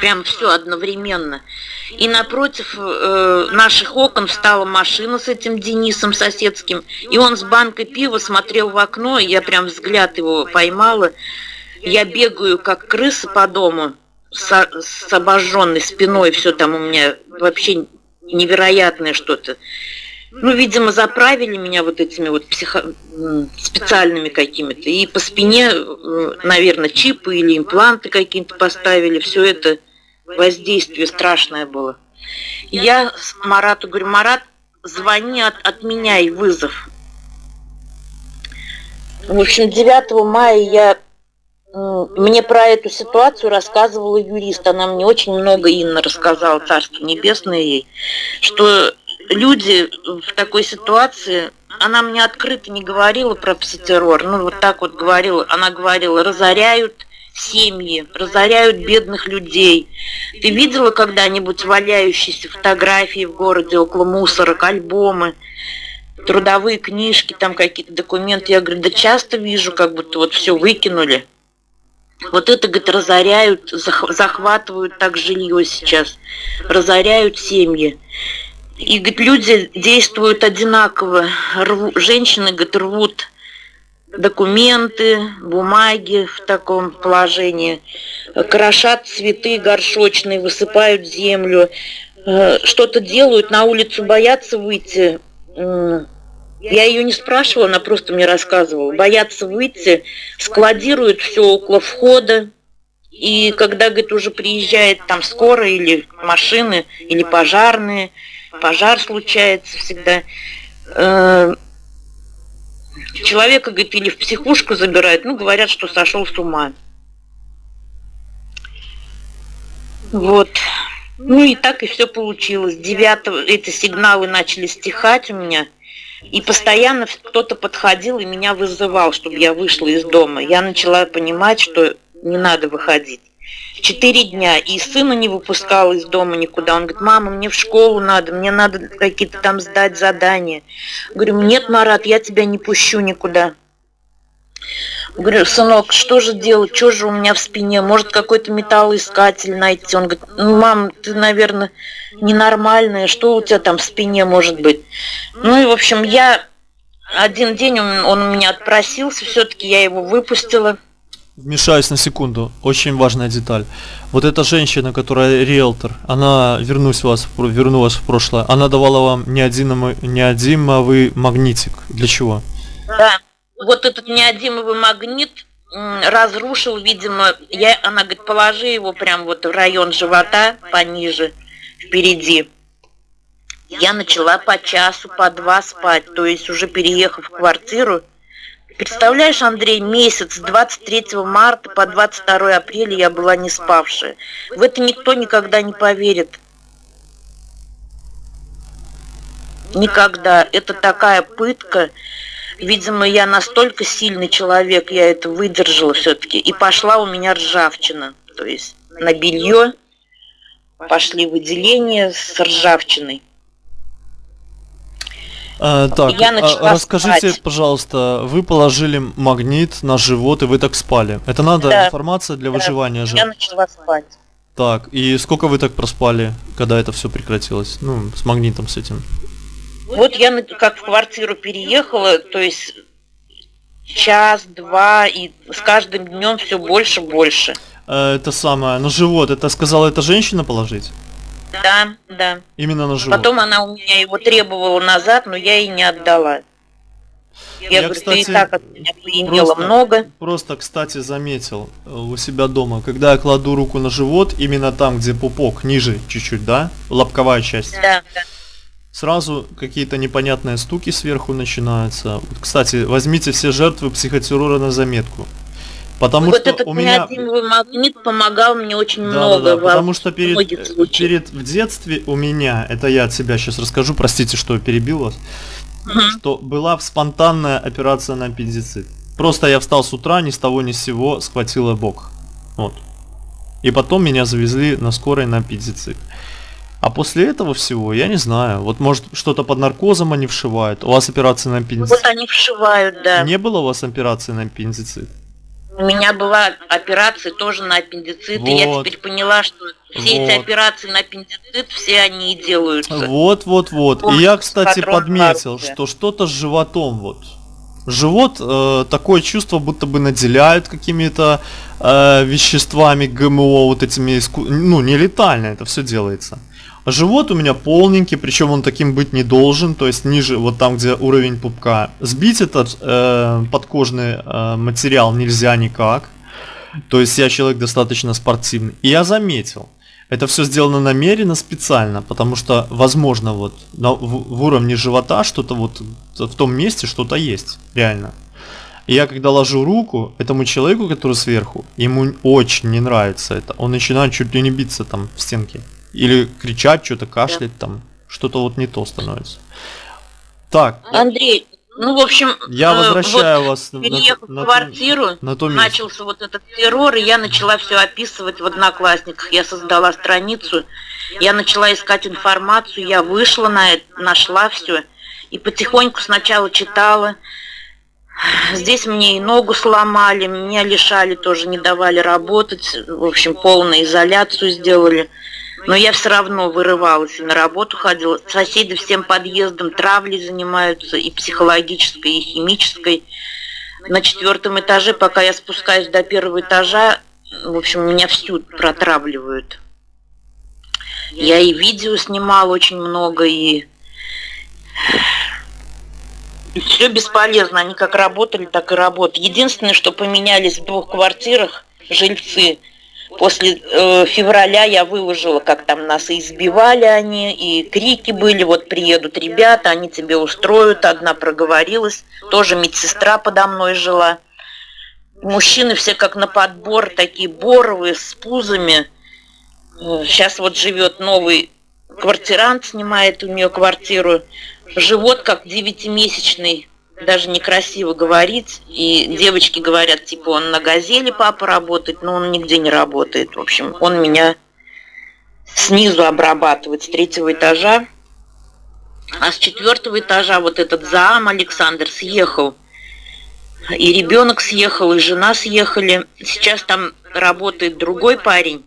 Прям все одновременно. И напротив э, наших окон встала машина с этим Денисом соседским, и он с банкой пива смотрел в окно, и я прям взгляд его поймала. Я бегаю, как крыса по дому, с, с обожженной спиной, все там у меня вообще невероятное что-то. Ну, видимо, заправили меня вот этими вот психо... специальными какими-то. И по спине, наверное, чипы или импланты какие-то поставили. Все это воздействие страшное было. я Марату говорю, Марат, звони, от, отменяй вызов. В общем, 9 мая я мне про эту ситуацию рассказывала юрист. Она мне очень много, Инна, рассказала, Царство Небесное ей, что люди в такой ситуации, она мне открыто не говорила про пситеррор, ну вот так вот говорила, она говорила, разоряют семьи, разоряют бедных людей. Ты видела когда-нибудь валяющиеся фотографии в городе около мусорок, альбомы, трудовые книжки, там какие-то документы? Я говорю, да часто вижу, как будто вот все выкинули. Вот это, говорит, разоряют, захватывают так жилье сейчас, разоряют семьи. И, говорит, люди действуют одинаково. Рву, женщины, говорит, рвут документы, бумаги в таком положении, крошат цветы горшочные, высыпают землю, э, что-то делают, на улицу боятся выйти, я ее не спрашивала, она просто мне рассказывала. Боятся выйти, складируют все около входа. И когда, говорит, уже приезжает там скорая или машины, или пожарные, пожар случается всегда, э, человека, говорит, или в психушку забирают, ну, говорят, что сошел с ума. Вот. Ну и так и все получилось. Девятого эти сигналы начали стихать у меня – и постоянно кто-то подходил и меня вызывал, чтобы я вышла из дома. Я начала понимать, что не надо выходить. Четыре дня, и сына не выпускал из дома никуда. Он говорит, мама, мне в школу надо, мне надо какие-то там сдать задания. Говорю, нет, Марат, я тебя не пущу никуда. Говорю, сынок, что же делать, что же у меня в спине, может какой-то металлоискатель найти. Он говорит, ну, мам, ты, наверное, ненормальная, что у тебя там в спине может быть. Ну и, в общем, я один день он, он у меня отпросился, все-таки я его выпустила. Вмешаюсь на секунду, очень важная деталь. Вот эта женщина, которая риэлтор, она, вернусь вас, верну вас в прошлое, она давала вам неодимовый, неодимовый магнитик. Для чего? Да вот этот неодимовый магнит разрушил, видимо, я, она говорит, положи его прям вот в район живота пониже, впереди. Я начала по часу, по два спать, то есть уже переехав в квартиру. Представляешь, Андрей, месяц с 23 марта по 22 апреля я была не спавшая. В это никто никогда не поверит. Никогда. Это такая пытка. Видимо, я настолько сильный человек, я это выдержала все-таки. И пошла у меня ржавчина. То есть на белье пошли выделения с ржавчиной. А, так, я а, расскажите, спать. пожалуйста, вы положили магнит на живот и вы так спали. Это надо да. информация для да. выживания же. Я начала спать. Так, и сколько вы так проспали, когда это все прекратилось? Ну, с магнитом с этим. Вот я как в квартиру переехала, то есть час, два, и с каждым днем все больше, больше. Э, это самое, на живот, это сказала эта женщина положить? Да, да. Именно на живот. Потом она у меня его требовала назад, но я ей не отдала. Я, я говорю, кстати, ты и так от меня поимела просто, много. Просто, кстати, заметил э, у себя дома, когда я кладу руку на живот, именно там, где пупок, ниже чуть-чуть, да? Лобковая часть. Да, да. Сразу какие-то непонятные стуки сверху начинаются. Кстати, возьмите все жертвы психотеррора на заметку. Потому вот что этот у меня магнит помогал мне очень да, много. Да, да, потому что перед, перед в детстве у меня, это я от себя сейчас расскажу, простите, что перебил вас, угу. что была спонтанная операция на аппендицит. Просто я встал с утра, ни с того ни с сего схватила бок. Вот. И потом меня завезли на скорой на аппендицит. А после этого всего, я не знаю, вот может что-то под наркозом они вшивают. У вас операция на аппендицит? Вот они вшивают, да. Не было у вас операции на аппендицит? У меня была операция тоже на аппендицит, вот. и я теперь поняла, что все вот. эти операции на аппендицит, все они и делаются. Вот, вот, вот. И я, кстати, подметил, что что-то с животом вот. Живот, э, такое чувство, будто бы наделяют какими-то э, веществами ГМО, вот этими, ну, не летально это все делается. Живот у меня полненький, причем он таким быть не должен, то есть ниже, вот там, где уровень пупка. Сбить этот э, подкожный э, материал нельзя никак. То есть я человек достаточно спортивный. И я заметил, это все сделано намеренно, специально, потому что, возможно, вот на, в, в уровне живота что-то вот в том месте что-то есть, реально. И я когда ложу руку этому человеку, который сверху, ему очень не нравится это. Он начинает чуть ли не биться там в стенке. Или кричать, что-то кашлять да. там. Что-то вот не то становится. Так. Андрей, ну, в общем, я э, возвращаю вот, вас переехав на, в квартиру, на то начался вот этот террор, и я начала все описывать в Одноклассниках. Я создала страницу, я начала искать информацию, я вышла на это, нашла все, и потихоньку сначала читала. Здесь мне и ногу сломали, меня лишали, тоже не давали работать, в общем, полную изоляцию сделали. Но я все равно вырывалась и на работу ходила. Соседи всем подъездом травлей занимаются, и психологической, и химической. На четвертом этаже, пока я спускаюсь до первого этажа, в общем, меня всю протравливают. Я и видео снимала очень много, и все бесполезно. Они как работали, так и работают. Единственное, что поменялись в двух квартирах жильцы – После э, февраля я выложила, как там нас избивали они, и крики были, вот приедут ребята, они тебе устроят. Одна проговорилась, тоже медсестра подо мной жила. Мужчины все как на подбор, такие боровые, с пузами. Сейчас вот живет новый квартирант, снимает у нее квартиру. Живот как девятимесячный даже некрасиво говорить. И девочки говорят, типа, он на газели папа работает, но он нигде не работает. В общем, он меня снизу обрабатывает, с третьего этажа. А с четвертого этажа вот этот зам Александр съехал. И ребенок съехал, и жена съехали. Сейчас там работает другой парень,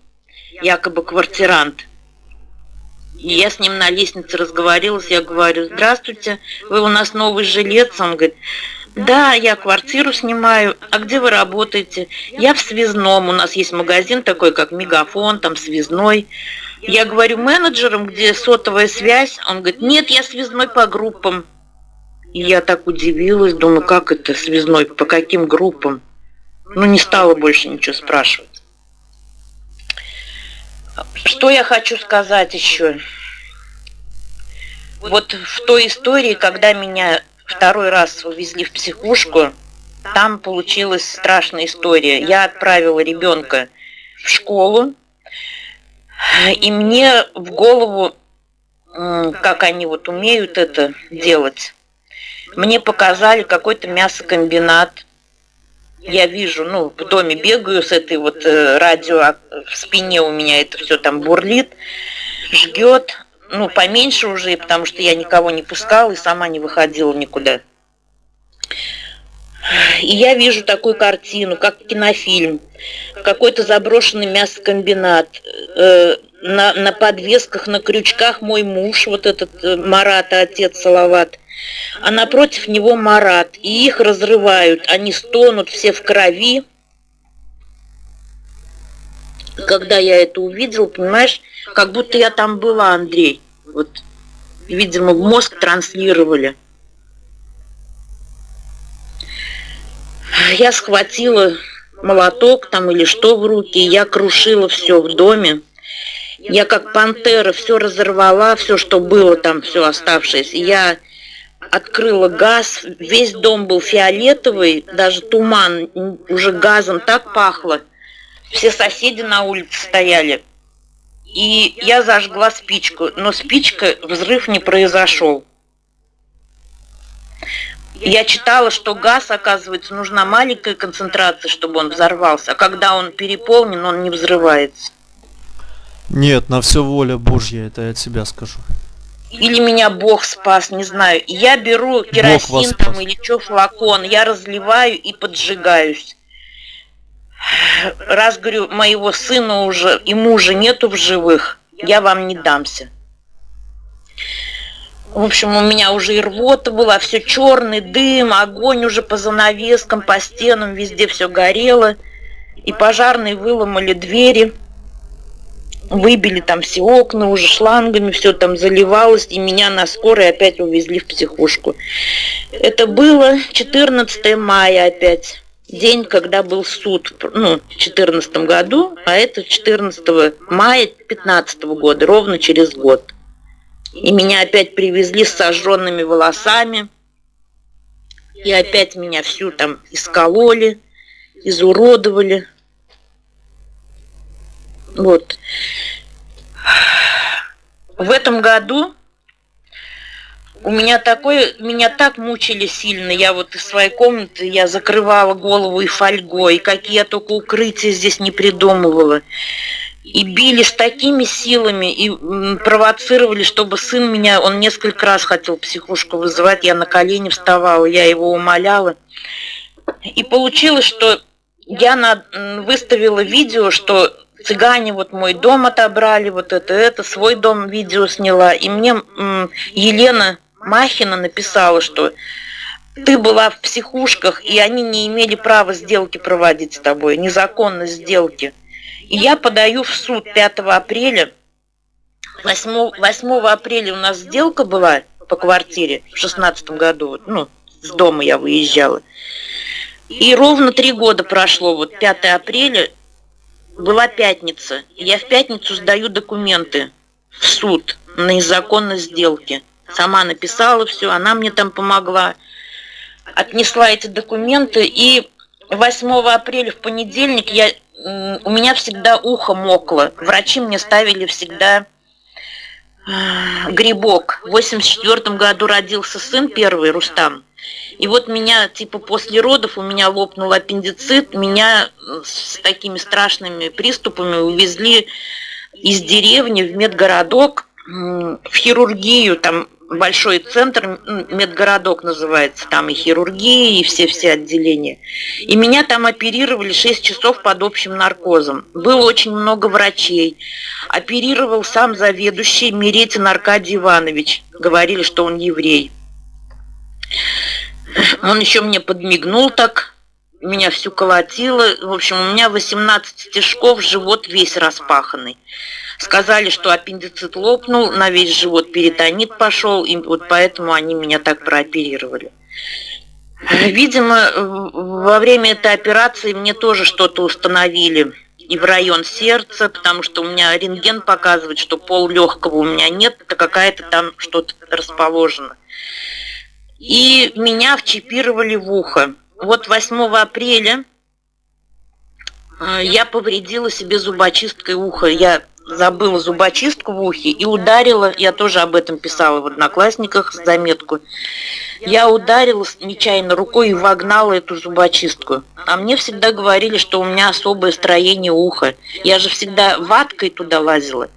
якобы квартирант – я с ним на лестнице разговорилась, я говорю, здравствуйте, вы у нас новый жилец? Он говорит, да, я квартиру снимаю. А где вы работаете? Я в связном. У нас есть магазин такой, как Мегафон, там связной. Я говорю менеджером, где сотовая связь. Он говорит, нет, я связной по группам. И я так удивилась, думаю, как это связной, по каким группам? Ну, не стала больше ничего спрашивать. Что я хочу сказать еще? Вот в той истории, когда меня второй раз увезли в психушку, там получилась страшная история. Я отправила ребенка в школу, и мне в голову, как они вот умеют это делать, мне показали какой-то мясокомбинат. Я вижу, ну, в доме бегаю с этой вот э, радио, а в спине у меня это все там бурлит, жгет. Ну, поменьше уже, потому что я никого не пускала и сама не выходила никуда. И я вижу такую картину, как кинофильм. Какой-то заброшенный мясокомбинат. Э, на, на подвесках, на крючках мой муж, вот этот э, Марат, отец Салават. А напротив него Марат. И их разрывают. Они стонут все в крови. Когда я это увидел, понимаешь, как будто я там была, Андрей. Вот, видимо, мозг транслировали. Я схватила молоток там или что в руки, я крушила все в доме. Я как пантера все разорвала, все, что было там, все оставшееся. Я открыла газ, весь дом был фиолетовый, даже туман, уже газом так пахло. Все соседи на улице стояли. И я зажгла спичку, но спичка, взрыв не произошел. Я читала, что газ, оказывается, нужна маленькая концентрация, чтобы он взорвался, а когда он переполнен, он не взрывается. Нет, на все воля Божья, это я от себя скажу. Или меня Бог спас, не знаю. Я беру керосин там или что, флакон, я разливаю и поджигаюсь. Раз, говорю, моего сына уже и мужа нету в живых, я вам не дамся. В общем, у меня уже и рвота была, все черный дым, огонь уже по занавескам, по стенам, везде все горело. И пожарные выломали двери, выбили там все окна, уже шлангами все там заливалось, и меня на скорой опять увезли в психушку. Это было 14 мая опять, день, когда был суд, ну, в 14 году, а это 14 мая 15 года, ровно через год. И меня опять привезли с сожженными волосами. И опять меня всю там искололи, изуродовали. Вот. В этом году у меня такое, меня так мучили сильно. Я вот из своей комнаты, я закрывала голову и фольгой, какие я только укрытия здесь не придумывала и били с такими силами и провоцировали, чтобы сын меня, он несколько раз хотел психушку вызывать, я на колени вставала, я его умоляла. И получилось, что я на, выставила видео, что цыгане вот мой дом отобрали, вот это, это, свой дом видео сняла. И мне Елена Махина написала, что ты была в психушках, и они не имели права сделки проводить с тобой, незаконно сделки. И я подаю в суд 5 апреля. 8, 8 апреля у нас сделка была по квартире в 16 году. Ну, с дома я выезжала. И ровно три года прошло, вот 5 апреля, была пятница. Я в пятницу сдаю документы в суд на незаконность сделки. Сама написала все, она мне там помогла. Отнесла эти документы, и 8 апреля в понедельник я у меня всегда ухо мокло. Врачи мне ставили всегда а, грибок. В 84 году родился сын первый, Рустам. И вот меня, типа, после родов у меня лопнул аппендицит, меня с такими страшными приступами увезли из деревни в медгородок, в хирургию, там большой центр, медгородок называется, там и хирургия, и все-все отделения. И меня там оперировали 6 часов под общим наркозом. Было очень много врачей. Оперировал сам заведующий Меретин Аркадий Иванович. Говорили, что он еврей. Он еще мне подмигнул так, меня всю колотило. В общем, у меня 18 стежков, живот весь распаханный. Сказали, что аппендицит лопнул, на весь живот перитонит пошел, и вот поэтому они меня так прооперировали. Видимо, во время этой операции мне тоже что-то установили и в район сердца, потому что у меня рентген показывает, что пол легкого у меня нет, это какая-то там что-то расположено. И меня вчипировали в ухо. Вот 8 апреля э, я повредила себе зубочисткой ухо. Я забыла зубочистку в ухе и ударила, я тоже об этом писала в Одноклассниках заметку, я ударила нечаянно рукой и вогнала эту зубочистку. А мне всегда говорили, что у меня особое строение уха. Я же всегда ваткой туда лазила.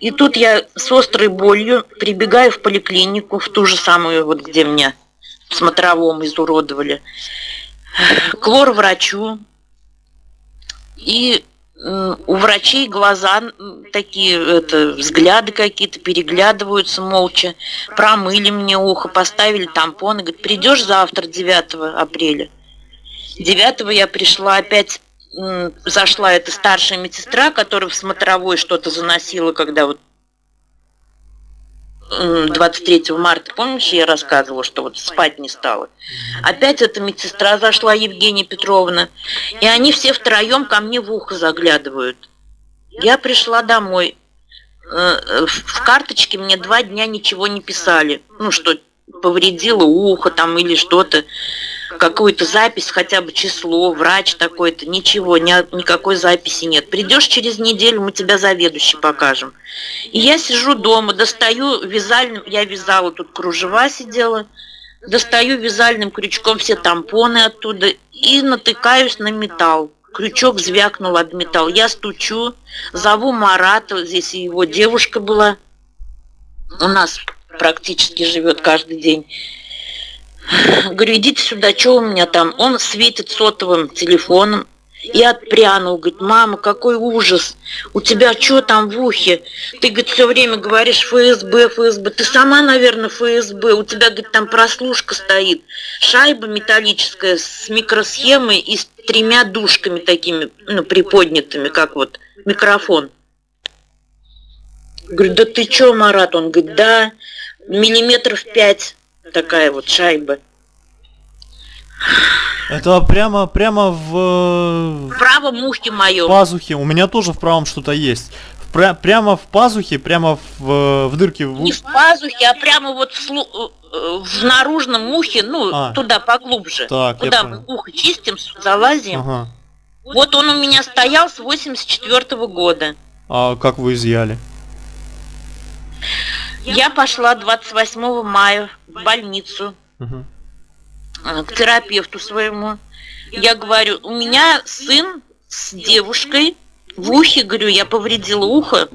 И тут я с острой болью прибегаю в поликлинику, в ту же самую, вот где меня смотровом изуродовали, к лор-врачу. И у врачей глаза такие, это, взгляды какие-то, переглядываются молча. Промыли мне ухо, поставили тампон и говорит, придешь завтра, 9 апреля. 9 я пришла опять зашла эта старшая медсестра, которая в смотровой что-то заносила, когда вот 23 марта, помнишь, я рассказывала, что вот спать не стала. Опять эта медсестра зашла, Евгения Петровна, и они все втроем ко мне в ухо заглядывают. Я пришла домой. Э, в карточке мне два дня ничего не писали. Ну, что повредило ухо там или что-то какую-то запись, хотя бы число, врач такой-то, ничего, ни, никакой записи нет. Придешь через неделю, мы тебя заведующий покажем. И я сижу дома, достаю вязальным, я вязала тут кружева сидела, достаю вязальным крючком все тампоны оттуда и натыкаюсь на металл. Крючок звякнул об металл. Я стучу, зову Марата, здесь его девушка была. У нас практически живет каждый день. Говорю, идите сюда, что у меня там? Он светит сотовым телефоном и отпрянул. Говорит, мама, какой ужас. У тебя что там в ухе? Ты, говорит, все время говоришь ФСБ, ФСБ. Ты сама, наверное, ФСБ. У тебя, говорит, там прослушка стоит. Шайба металлическая с микросхемой и с тремя душками такими, ну, приподнятыми, как вот микрофон. Говорю, да ты что, Марат? Он говорит, да, миллиметров пять такая вот шайба. Это прямо, прямо в... В правом ухе моем. В пазухе. У меня тоже в правом что-то есть. Пря прямо в пазухе, прямо в, в дырке. В... Не в пазухе, а прямо вот в, слу... Э, в наружном ухе, ну, а. туда поглубже. Так, Куда мы ухо чистим, залазим. Ага. Вот он у меня стоял с 84 -го года. А как вы изъяли? Я пошла 28 мая в больницу угу. к терапевту своему. Я говорю, у меня сын с девушкой в ухе, говорю, я повредила ухо.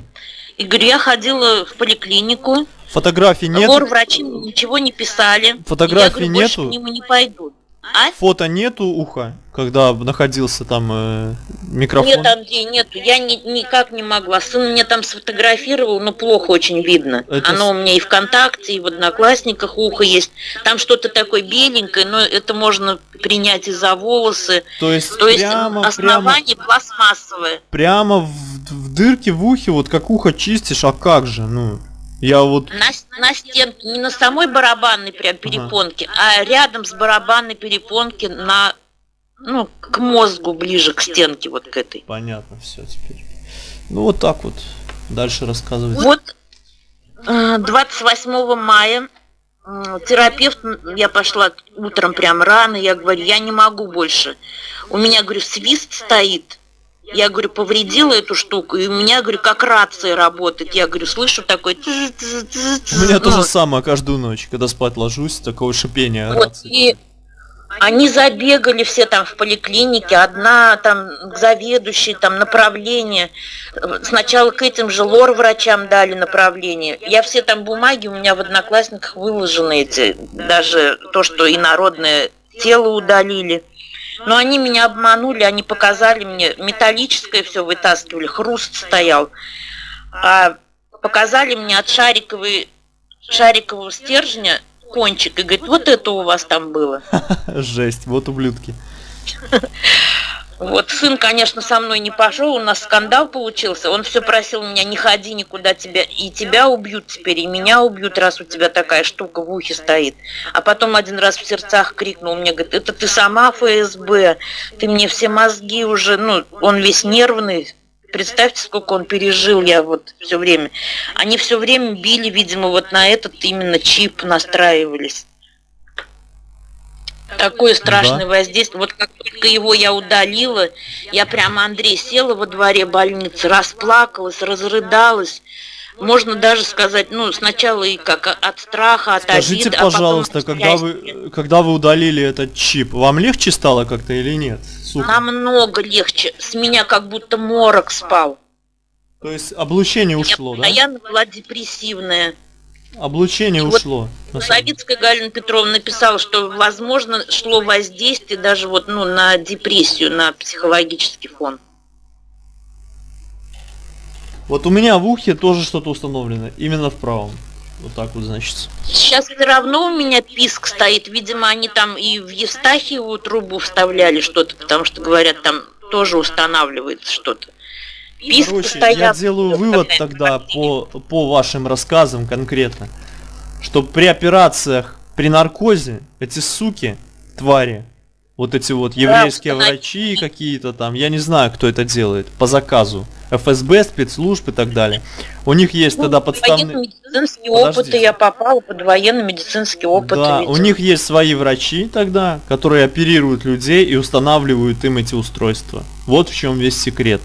И говорю, я ходила в поликлинику. Фотографий нет. врачи ничего не писали. Фотографий я говорю, нету. Больше к нему не пойдут. А? Фото нету уха, когда находился там э, микрофон? Нет, Андрей, нету. Я ни, никак не могла. Сын мне там сфотографировал, но плохо очень видно. Это... Оно у меня и ВКонтакте, и в Одноклассниках ухо есть. Там что-то такое беленькое, но это можно принять и за волосы. То есть, То есть прямо, основание прямо, пластмассовое. Прямо в, в дырке в ухе, вот как ухо чистишь, а как же, ну... Я вот... На, на стенке, не на самой барабанной прям перепонке, ага. а рядом с барабанной перепонки на, ну, к мозгу ближе, к стенке вот к этой. Понятно, все теперь. Ну вот так вот. Дальше рассказывайте. Вот 28 э, мая терапевт, я пошла утром прям рано, я говорю, я не могу больше. У меня, говорю, свист стоит, я говорю, повредила эту штуку, и у меня, говорю, как рация работает. Я говорю, слышу такой... У меня то же самое каждую ночь, когда спать ложусь, такое шипение вот, рации. И они забегали все там в поликлинике, одна там к заведующей, там направление. Сначала к этим же лор-врачам дали направление. Я все там бумаги, у меня в одноклассниках выложены эти, даже то, что инородное тело удалили. Но они меня обманули, они показали мне, металлическое все вытаскивали, хруст стоял. А показали мне от шариковой, шарикового стержня кончик и говорит, вот это у вас там было. Жесть, вот ублюдки. Вот сын, конечно, со мной не пошел, у нас скандал получился. Он все просил меня, не ходи никуда, тебя и тебя убьют теперь, и меня убьют, раз у тебя такая штука в ухе стоит. А потом один раз в сердцах крикнул мне, говорит, это ты сама ФСБ, ты мне все мозги уже, ну, он весь нервный. Представьте, сколько он пережил я вот все время. Они все время били, видимо, вот на этот именно чип настраивались. Такое страшное да. воздействие. Вот как только его я удалила, я прямо, Андрей, села во дворе больницы, расплакалась, разрыдалась. Можно даже сказать, ну, сначала и как от страха, от Скажите, обиды, пожалуйста, а потом когда вы, когда вы удалили этот чип, вам легче стало как-то или нет? Сука. Намного легче. С меня как будто морок спал. То есть облучение ушло, я да? Я была депрессивная. Облучение и ушло. Вот Савицкая Галина Петровна написала, что возможно шло воздействие даже вот ну на депрессию, на психологический фон. Вот у меня в ухе тоже что-то установлено, именно в правом. Вот так вот, значит. Сейчас все равно у меня писк стоит. Видимо, они там и в Евстахиеву трубу вставляли что-то, потому что, говорят, там тоже устанавливается что-то. Писк Короче, стоят. я делаю вывод тогда по, по вашим рассказам конкретно, что при операциях при наркозе эти суки, твари, вот эти вот еврейские да, врачи какие-то там, я не знаю, кто это делает, по заказу. ФСБ, спецслужб и так далее. У них есть ну, тогда подставные... медицинские опыты, я попала под военно-медицинский опыт. Да, видимо. у них есть свои врачи тогда, которые оперируют людей и устанавливают им эти устройства. Вот в чем весь секрет.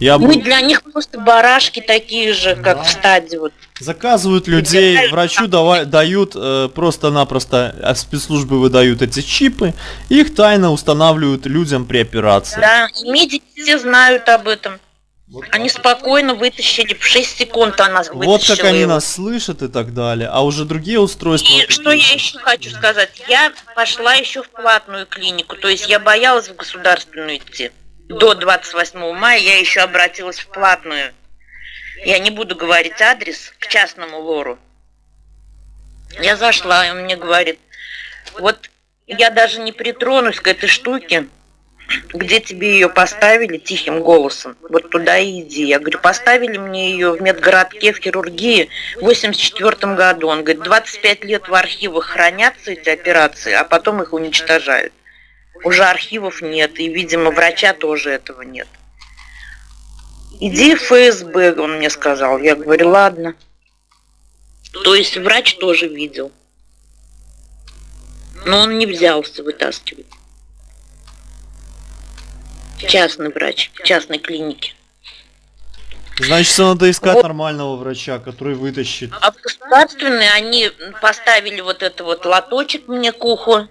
Я Мы был... для них просто барашки такие же, как да. в стадии. Вот. Заказывают людей, врачу давай, дают э, просто-напросто, а спецслужбы выдают эти чипы, их тайно устанавливают людям при операции. Да, и медики все знают об этом. Вот они спокойно вытащили, в 6 секунд она вытащила Вот как они его. нас слышат и так далее. А уже другие устройства... И что я еще хочу сказать. Я пошла еще в платную клинику. То есть я боялась в государственную идти до 28 мая я еще обратилась в платную. Я не буду говорить адрес к частному лору. Я зашла, и он мне говорит, вот я даже не притронусь к этой штуке, где тебе ее поставили тихим голосом, вот туда и иди. Я говорю, поставили мне ее в медгородке в хирургии в 84 году. Он говорит, 25 лет в архивах хранятся эти операции, а потом их уничтожают. Уже архивов нет, и, видимо, врача тоже этого нет. Иди в ФСБ, он мне сказал. Я говорю, ладно. То есть врач тоже видел. Но он не взялся вытаскивать. Частный врач, в частной клинике. Значит, надо искать вот. нормального врача, который вытащит. А в государственные они поставили вот это вот лоточек мне к уху.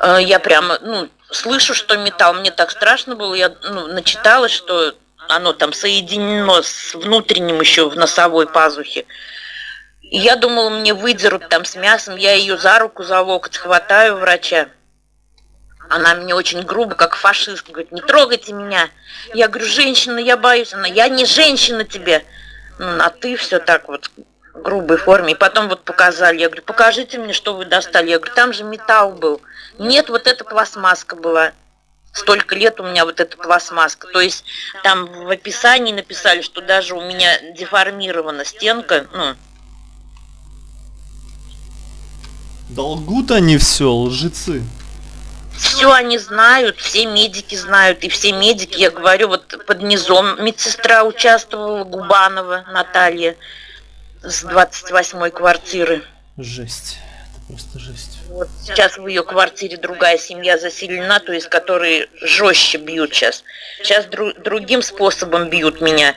Э, я прямо, ну, слышу, что металл, мне так страшно было, я ну, начиталась, что оно там соединено с внутренним еще в носовой пазухе. Я думала, мне выдерут там с мясом, я ее за руку, за локоть хватаю врача. Она мне очень грубо, как фашист, говорит, не трогайте меня. Я говорю, женщина, я боюсь. Она, я не женщина тебе. Ну, а ты все так вот грубой форме. И потом вот показали. Я говорю, покажите мне, что вы достали. Я говорю, там же металл был. Нет, вот эта пластмасска была. Столько лет у меня вот эта пластмасска. То есть там в описании написали, что даже у меня деформирована стенка. Ну. Долгут они все, лжецы. Все они знают, все медики знают, и все медики, я говорю, вот под низом медсестра участвовала, Губанова Наталья с 28-й квартиры. Жесть. Это просто жесть. Вот сейчас в ее квартире другая семья заселена, то есть которые жестче бьют сейчас. Сейчас дру другим способом бьют меня.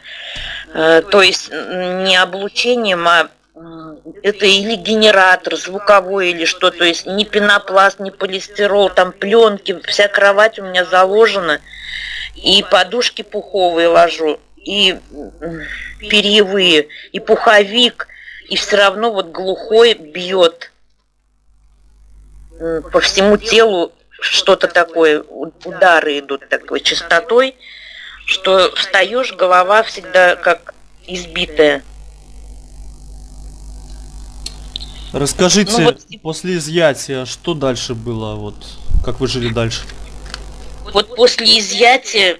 Э, то есть не облучением, а это или генератор звуковой или что, то есть ни пенопласт, ни полистирол, там пленки, вся кровать у меня заложена, и подушки пуховые ложу и перьевые, и пуховик, и все равно вот глухой бьет по всему телу что-то такое, удары идут такой частотой, что встаешь, голова всегда как избитая. Расскажите, ну, вот, после изъятия, что дальше было, вот, как вы жили дальше? Вот после изъятия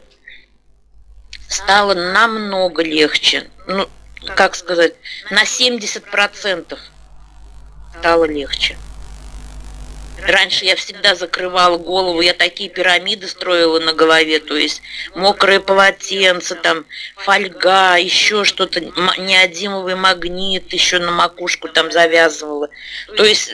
стало намного легче. Ну, как сказать, на 70% стало легче. Раньше я всегда закрывала голову, я такие пирамиды строила на голове, то есть мокрое полотенце, там фольга, еще что-то, неодимовый магнит еще на макушку там завязывала. То есть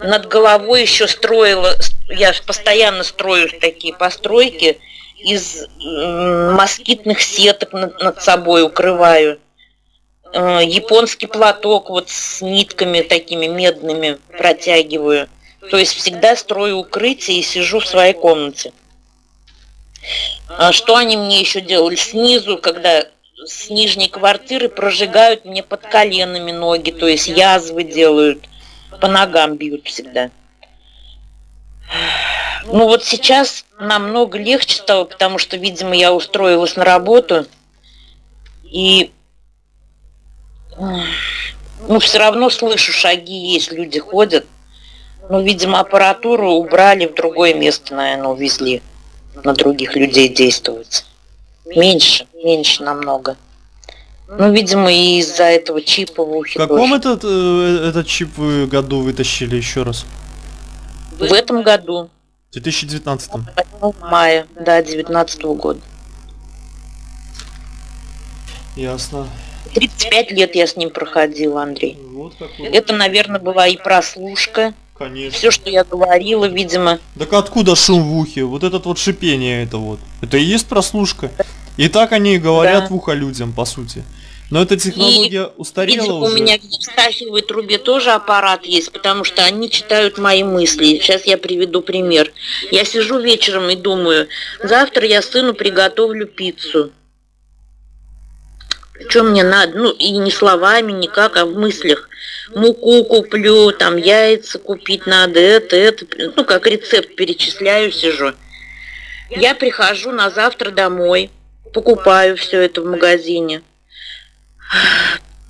над головой еще строила, я постоянно строю такие постройки, из москитных сеток над, над собой укрываю. Э, японский платок вот с нитками такими медными протягиваю. То есть всегда строю укрытие и сижу в своей комнате. А что они мне еще делали? Снизу, когда с нижней квартиры прожигают мне под коленами ноги, то есть язвы делают, по ногам бьют всегда. Ну вот сейчас намного легче стало, потому что, видимо, я устроилась на работу, и ну, все равно слышу шаги, есть люди ходят. Ну, видимо, аппаратуру убрали в другое место, наверное, увезли. На других людей действовать. Меньше, меньше намного. Ну, видимо, и из-за этого чипа в ухе. В каком этот, э, этот чип вы году вытащили еще раз? В этом году. В 2019. В мае, да, 2019 года. Ясно. 35 лет я с ним проходила, Андрей. Вот какой. Это, наверное, была и прослушка. Конечно. Все, что я говорила, видимо. Так откуда шум в ухе? Вот этот вот шипение это вот. Это и есть прослушка. И так они говорят да. в ухо людям, по сути. Но эта технология и, устарела видимо, уже. у меня в стахиевой трубе тоже аппарат есть, потому что они читают мои мысли. Сейчас я приведу пример. Я сижу вечером и думаю, завтра я сыну приготовлю пиццу. Что мне надо? Ну, и не словами, никак, а в мыслях. Муку куплю, там яйца купить надо, это, это. Ну, как рецепт перечисляю, сижу. Я прихожу на завтра домой, покупаю все это в магазине.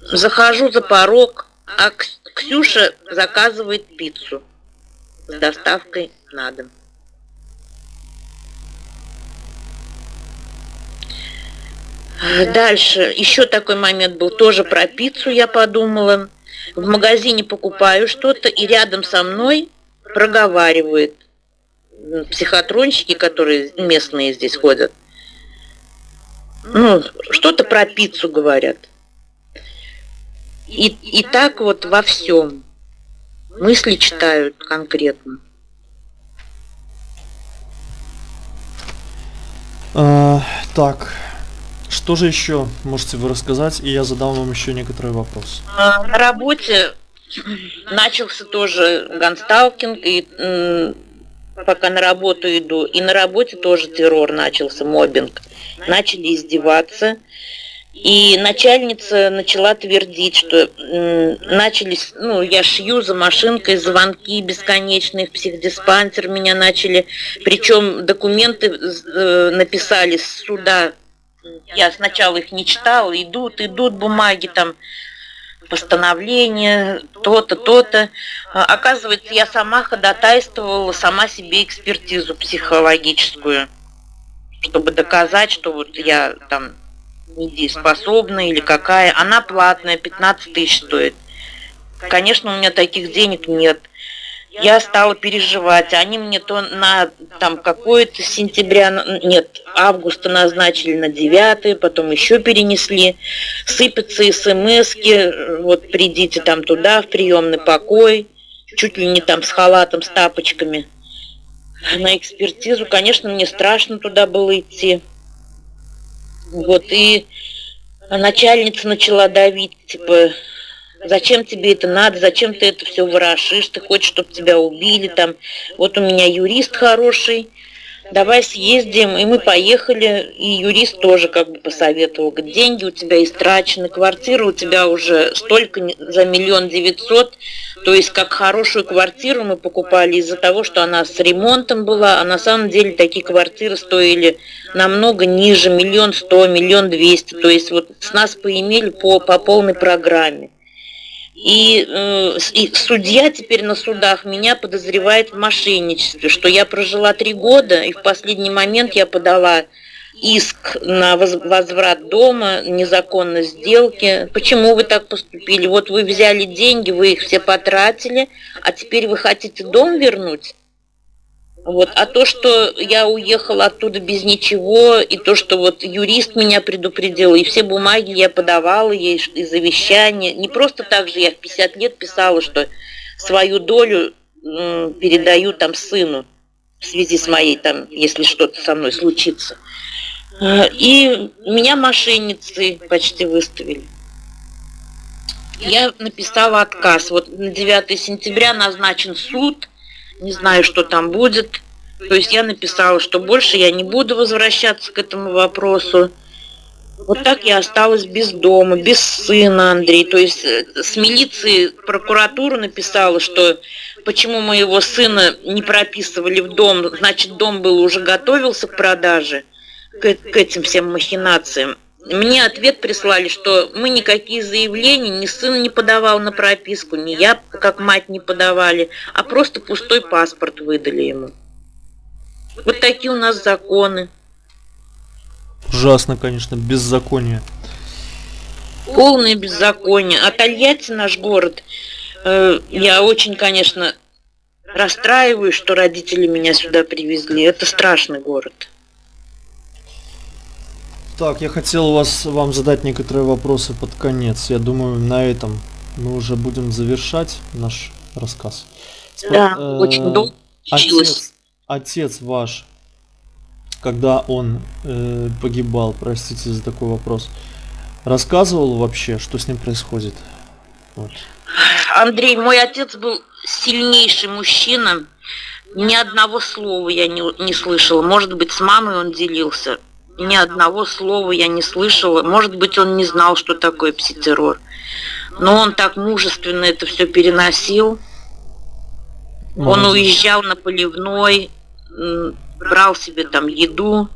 Захожу за порог, а Ксюша заказывает пиццу с доставкой на дом. Дальше, еще такой момент был, тоже про пиццу я подумала. В магазине покупаю что-то, и рядом со мной проговаривает психотронщики, которые местные здесь ходят. Ну, что-то про пиццу говорят. И, и так вот во всем. Мысли читают конкретно. А, так, что же еще можете вы рассказать, и я задам вам еще некоторые вопросы. А, на работе начался тоже гансталкинг, и пока на работу иду, и на работе тоже террор начался, мобинг. Начали издеваться. И начальница начала твердить, что начались, ну, я шью за машинкой, звонки бесконечные в психдиспансер меня начали, причем документы э, написали с суда я сначала их не читала, идут, идут бумаги там, постановления, то-то, то-то. А, оказывается, я сама ходатайствовала сама себе экспертизу психологическую, чтобы доказать, что вот я там недееспособна или какая. Она платная, 15 тысяч стоит. Конечно, у меня таких денег нет я стала переживать. Они мне то на там какое-то сентября, нет, августа назначили на 9, потом еще перенесли. Сыпятся смс вот придите там туда, в приемный покой, чуть ли не там с халатом, с тапочками. На экспертизу, конечно, мне страшно туда было идти. Вот, и начальница начала давить, типа, Зачем тебе это надо? Зачем ты это все ворошишь? Ты хочешь, чтобы тебя убили там? Вот у меня юрист хороший. Давай съездим. И мы поехали. И юрист тоже как бы посоветовал. Говорит, деньги у тебя истрачены, квартира у тебя уже столько за миллион девятьсот. То есть как хорошую квартиру мы покупали из-за того, что она с ремонтом была. А на самом деле такие квартиры стоили намного ниже. Миллион сто, миллион двести. То есть вот с нас поимели по, по полной программе. И, э, и судья теперь на судах меня подозревает в мошенничестве, что я прожила три года, и в последний момент я подала иск на возврат дома, незаконной сделки. Почему вы так поступили? Вот вы взяли деньги, вы их все потратили, а теперь вы хотите дом вернуть? Вот. А то, что я уехала оттуда без ничего, и то, что вот юрист меня предупредил, и все бумаги я подавала ей, и завещание. Не просто так же я в 50 лет писала, что свою долю передаю там сыну в связи с моей там, если что-то со мной случится. Э, и меня мошенницы почти выставили. Я написала отказ. Вот на 9 сентября назначен суд, не знаю, что там будет. То есть я написала, что больше я не буду возвращаться к этому вопросу. Вот так я осталась без дома, без сына, Андрей. То есть э, с милиции прокуратура написала, что почему моего сына не прописывали в дом, значит, дом был уже готовился к продаже, к, к этим всем махинациям. Мне ответ прислали, что мы никакие заявления, ни сын не подавал на прописку, ни я как мать не подавали, а просто пустой паспорт выдали ему. Вот такие у нас законы. Ужасно, конечно, беззаконие. Полное беззаконие. А Тольятти наш город, э, я очень, конечно, расстраиваюсь, что родители меня сюда привезли. Это страшный город. Так, я хотел вас, вам задать некоторые вопросы под конец. Я думаю, на этом мы уже будем завершать наш рассказ. Да, э, очень долго отец, отец ваш, когда он э, погибал, простите за такой вопрос, рассказывал вообще, что с ним происходит? Вот. Андрей, мой отец был сильнейший мужчина. Ни одного слова я не, не слышала. Может быть, с мамой он делился ни одного слова я не слышала. Может быть, он не знал, что такое пситеррор. Но он так мужественно это все переносил. Он уезжал на поливной, брал себе там еду,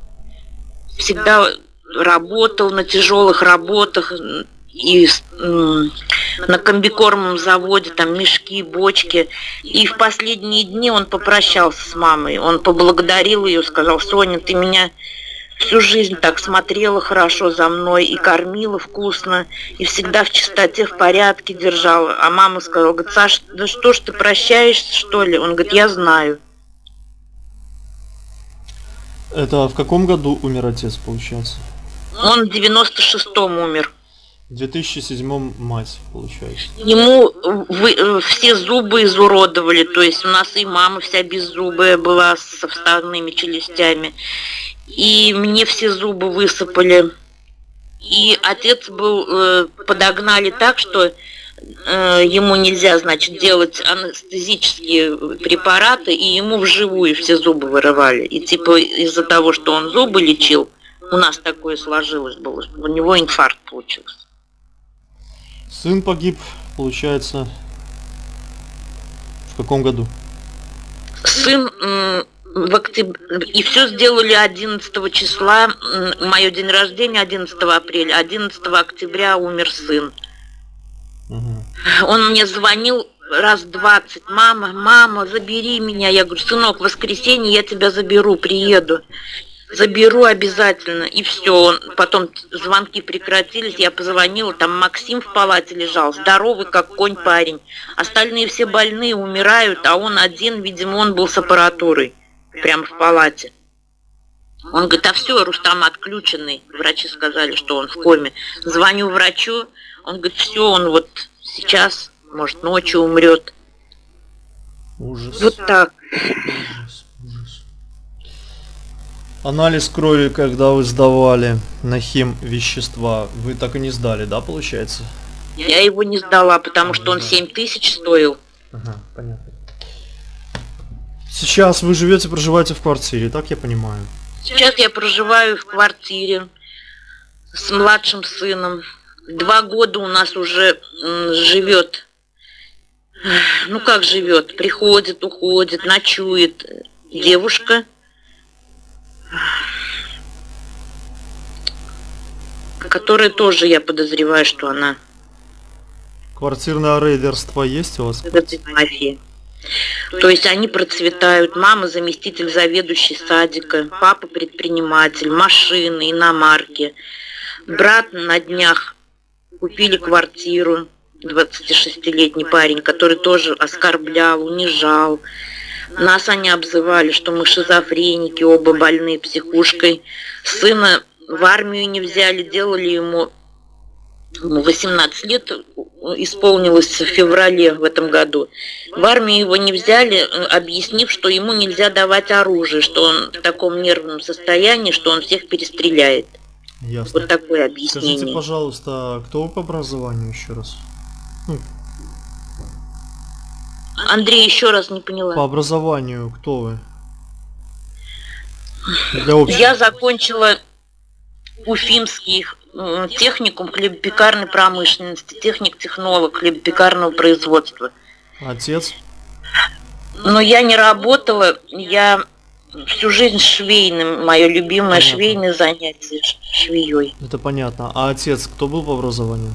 всегда работал на тяжелых работах и на комбикормом заводе там мешки, бочки. И в последние дни он попрощался с мамой. Он поблагодарил ее, сказал, Соня, ты меня всю жизнь так смотрела хорошо за мной и кормила вкусно, и всегда в чистоте, в порядке держала. А мама сказала, говорит, Саш, да что ж ты прощаешься, что ли? Он говорит, я знаю. Это в каком году умер отец, получается? Он в 96-м умер. В 2007 мать, получается. Ему вы, э, все зубы изуродовали, то есть у нас и мама вся беззубая была со вставными челюстями и мне все зубы высыпали. И отец был, э, подогнали так, что э, ему нельзя, значит, делать анестезические препараты, и ему вживую все зубы вырывали. И типа из-за того, что он зубы лечил, у нас такое сложилось было, у него инфаркт получился. Сын погиб, получается, в каком году? Сын в октябре, и все сделали 11 числа, мое день рождения 11 апреля, 11 октября умер сын. Угу. Он мне звонил раз 20, мама, мама, забери меня. Я говорю, сынок, в воскресенье я тебя заберу, приеду. Заберу обязательно. И все. Потом звонки прекратились, я позвонила, там Максим в палате лежал, здоровый, как конь парень. Остальные все больные, умирают, а он один, видимо, он был с аппаратурой прямо в палате. Он говорит, а все, Рустам отключенный. Врачи сказали, что он в коме. Звоню врачу, он говорит, все, он вот сейчас, может, ночью умрет. Ужас. Вот так. Ужас, ужас. Анализ крови, когда вы сдавали на хим вещества, вы так и не сдали, да, получается? Я его не сдала, потому что он 7 тысяч стоил. Ага, понятно. Сейчас вы живете, проживаете в квартире, так я понимаю? Сейчас я проживаю в квартире с младшим сыном. Два года у нас уже живет. Ну как живет? Приходит, уходит, ночует девушка. Которая тоже, я подозреваю, что она... Квартирное рейдерство есть у вас? Это мафия. То есть они процветают. Мама заместитель заведующей садика, папа предприниматель, машины, иномарки. Брат на днях купили квартиру, 26-летний парень, который тоже оскорблял, унижал. Нас они обзывали, что мы шизофреники, оба больные психушкой. Сына в армию не взяли, делали ему 18 лет исполнилось в феврале в этом году. В армию его не взяли, объяснив, что ему нельзя давать оружие, что он в таком нервном состоянии, что он всех перестреляет. Ясно. Вот такое объяснение. Скажите, пожалуйста, а кто вы по образованию еще раз? Ну, Андрей, еще раз не поняла. по образованию кто вы? Для общего. Я закончила Уфимский техникум хлебопекарной промышленности, техник-технолог хлебопекарного производства. Отец? Но я не работала, я всю жизнь швейным, мое любимое Понятно. швейное занятие швеей. Это понятно. А отец кто был по образованию?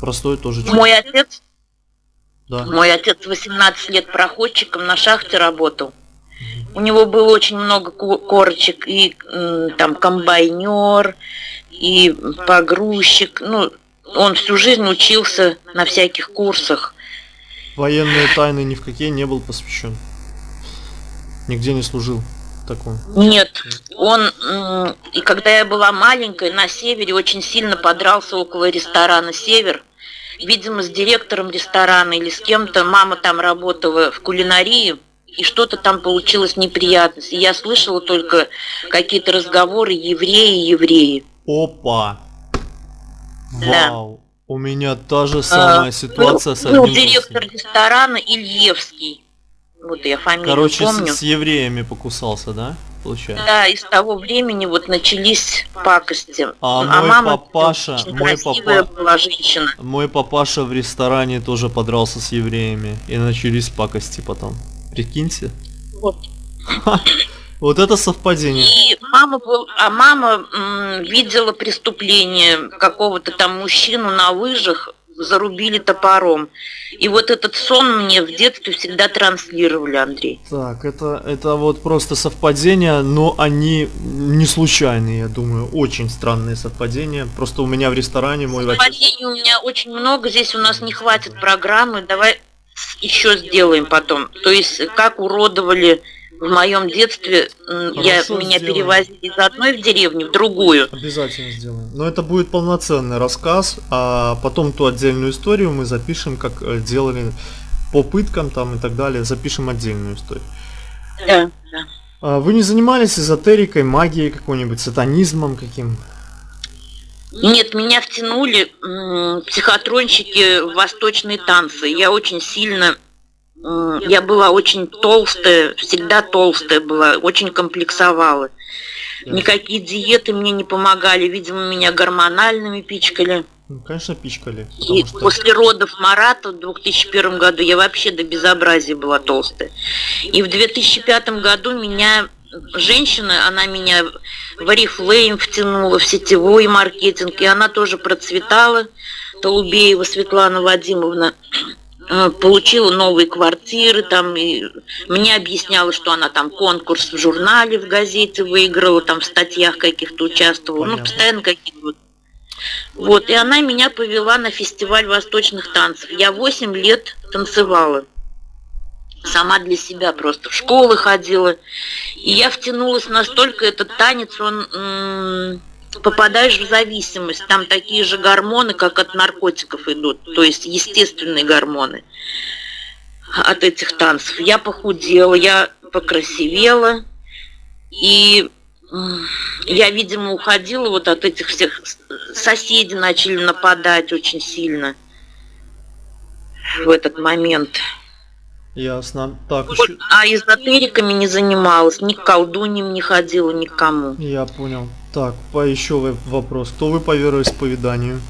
Простой тоже человек. Мой отец, Да. мой отец 18 лет проходчиком на шахте работал. У него было очень много ко- корочек, и там комбайнер, и погрузчик. Ну, он всю жизнь учился на всяких курсах. Военные тайны ни в какие не был посвящен. Нигде не служил такой. Нет, он, и когда я была маленькой, на севере очень сильно подрался около ресторана «Север». Видимо, с директором ресторана или с кем-то. Мама там работала в кулинарии, и что-то там получилось неприятность. И я слышала только какие-то разговоры «евреи, евреи». Опа! Да. Вау! У меня та же самая А, ситуация был, с был одним директор родственником. ресторана Ильевский. Вот я фамилию Короче, помню. с, с евреями покусался, да? Получается. Да, и с того времени вот начались пакости. А мой мама папаша- мой папа- была женщина. Мой папаша в ресторане тоже подрался с евреями. И начались пакости потом. Прикиньте. Вот. Вот это совпадение. И мама был, а мама м, видела преступление какого-то там мужчину на лыжах, зарубили топором. И вот этот сон мне в детстве всегда транслировали, Андрей. Так, это, это вот просто совпадения, но они не случайные, я думаю. Очень странные совпадения. Просто у меня в ресторане мой. Совпадений у меня очень много, здесь у нас не хватит программы, давай еще сделаем потом. То есть, как уродовали в моем детстве, я, меня сделаем. перевозили из одной в деревню в другую. Обязательно сделаем. Но это будет полноценный рассказ, а потом ту отдельную историю мы запишем, как э, делали по пыткам там и так далее. Запишем отдельную историю. Да, да. А Вы не занимались эзотерикой, магией какой-нибудь, сатанизмом каким? Нет, меня втянули психотронщики в восточные танцы. Я очень сильно, я была очень толстая, всегда толстая была, очень комплексовала. Никакие диеты мне не помогали, видимо, меня гормональными пичкали. Ну, конечно, пичкали. И что... после родов Марата в 2001 году я вообще до безобразия была толстая. И в 2005 году меня женщина, она меня в Oriflame втянула, в сетевой маркетинг, и она тоже процветала. Толубеева Светлана Вадимовна получила новые квартиры, там, и мне объясняла, что она там конкурс в журнале, в газете выиграла, там в статьях каких-то участвовала, ну, Понятно. постоянно какие-то вот вот, и она меня повела на фестиваль восточных танцев. Я 8 лет танцевала. Сама для себя просто в школы ходила. И я втянулась настолько, этот танец, он попадаешь в зависимость. Там такие же гормоны, как от наркотиков идут. То есть естественные гормоны от этих танцев. Я похудела, я покрасивела. И я, видимо, уходила вот от этих всех... Соседи начали нападать очень сильно в этот момент. Ясно. Так, Вот, еще... а эзотериками не занималась, ни к колдуньям не ходила, ни к кому. Я понял. Так, по еще вопрос. Кто вы по вероисповеданию?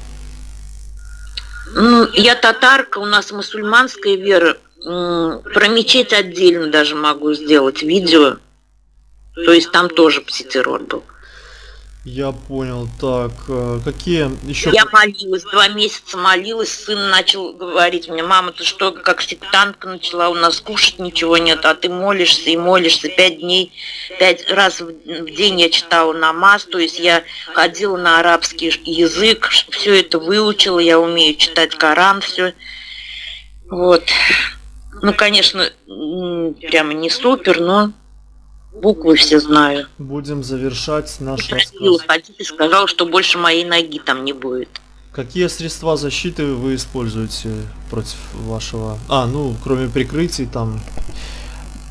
Ну, я татарка, у нас мусульманская вера. Про мечеть отдельно даже могу сделать видео. То есть там тоже пситеррор был. Я понял. Так, э, какие еще... Я молилась, два месяца молилась, сын начал говорить мне, мама, ты что, как сектантка начала, у нас кушать ничего нет, а ты молишься и молишься пять дней, пять раз в день я читала намаз, то есть я ходила на арабский язык, все это выучила, я умею читать Коран, все. Вот. Ну, конечно, прямо не супер, но буквы все знаю. Будем завершать наш рассказ. ходить и сказал, что больше моей ноги там не будет. Какие средства защиты вы используете против вашего... А, ну, кроме прикрытий, там...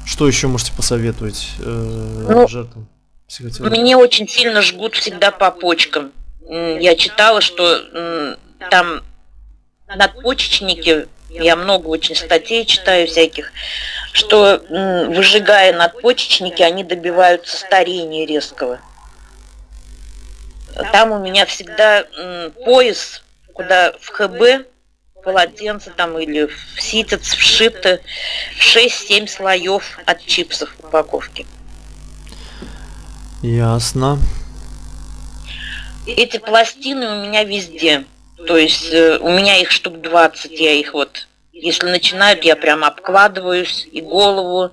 Что еще можете посоветовать э, Ну, жертвам психотерапии? Мне очень сильно жгут всегда по почкам. Я читала, что там надпочечники, я много очень статей читаю всяких, что выжигая надпочечники, они добиваются старения резкого. Там у меня всегда пояс, куда в ХБ полотенце там или в ситец вшито 6-7 слоев от чипсов в упаковке. Ясно. Эти пластины у меня везде. То есть э, у меня их штук 20, я их вот, если начинают, я прям обкладываюсь и голову.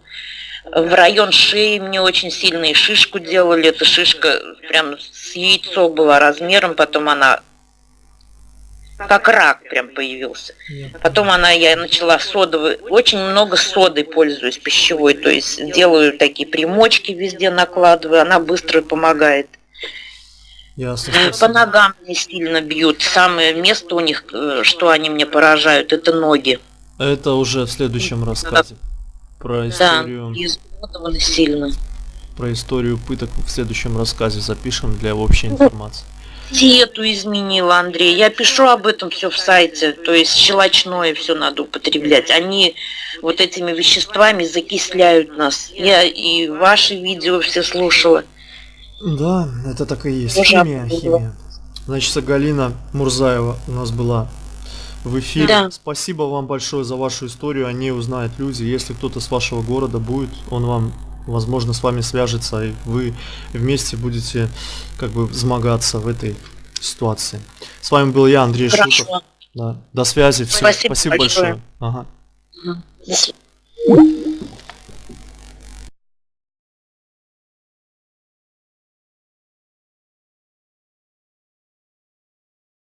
В район шеи мне очень сильно и шишку делали. Эта шишка прям с яйцо была размером, потом она как рак прям появился. Потом она, я начала содовой, очень много содой пользуюсь пищевой, то есть делаю такие примочки везде накладываю, она быстро помогает. Ясно. По спасибо. ногам мне сильно бьют. Самое место у них, э, что они мне поражают, это ноги. Это уже в следующем рассказе. Про Да, историю, измотаны сильно. про историю пыток в следующем рассказе запишем для общей информации. Диету изменила, Андрей. Я пишу об этом все в сайте. То есть щелочное все надо употреблять. Они вот этими веществами закисляют нас. Я и ваши видео все слушала. Да, это так и есть. Химия, химия. Значит, Галина Мурзаева у нас была в эфире. Да. Спасибо вам большое за вашу историю. О ней узнают люди. Если кто-то с вашего города будет, он вам, возможно, с вами свяжется, и вы вместе будете как бы взмогаться в этой ситуации. С вами был я, Андрей Шутов. Хорошо. Да. До связи. Всё. Спасибо Спасибо большое. большое. Ага. До свидания.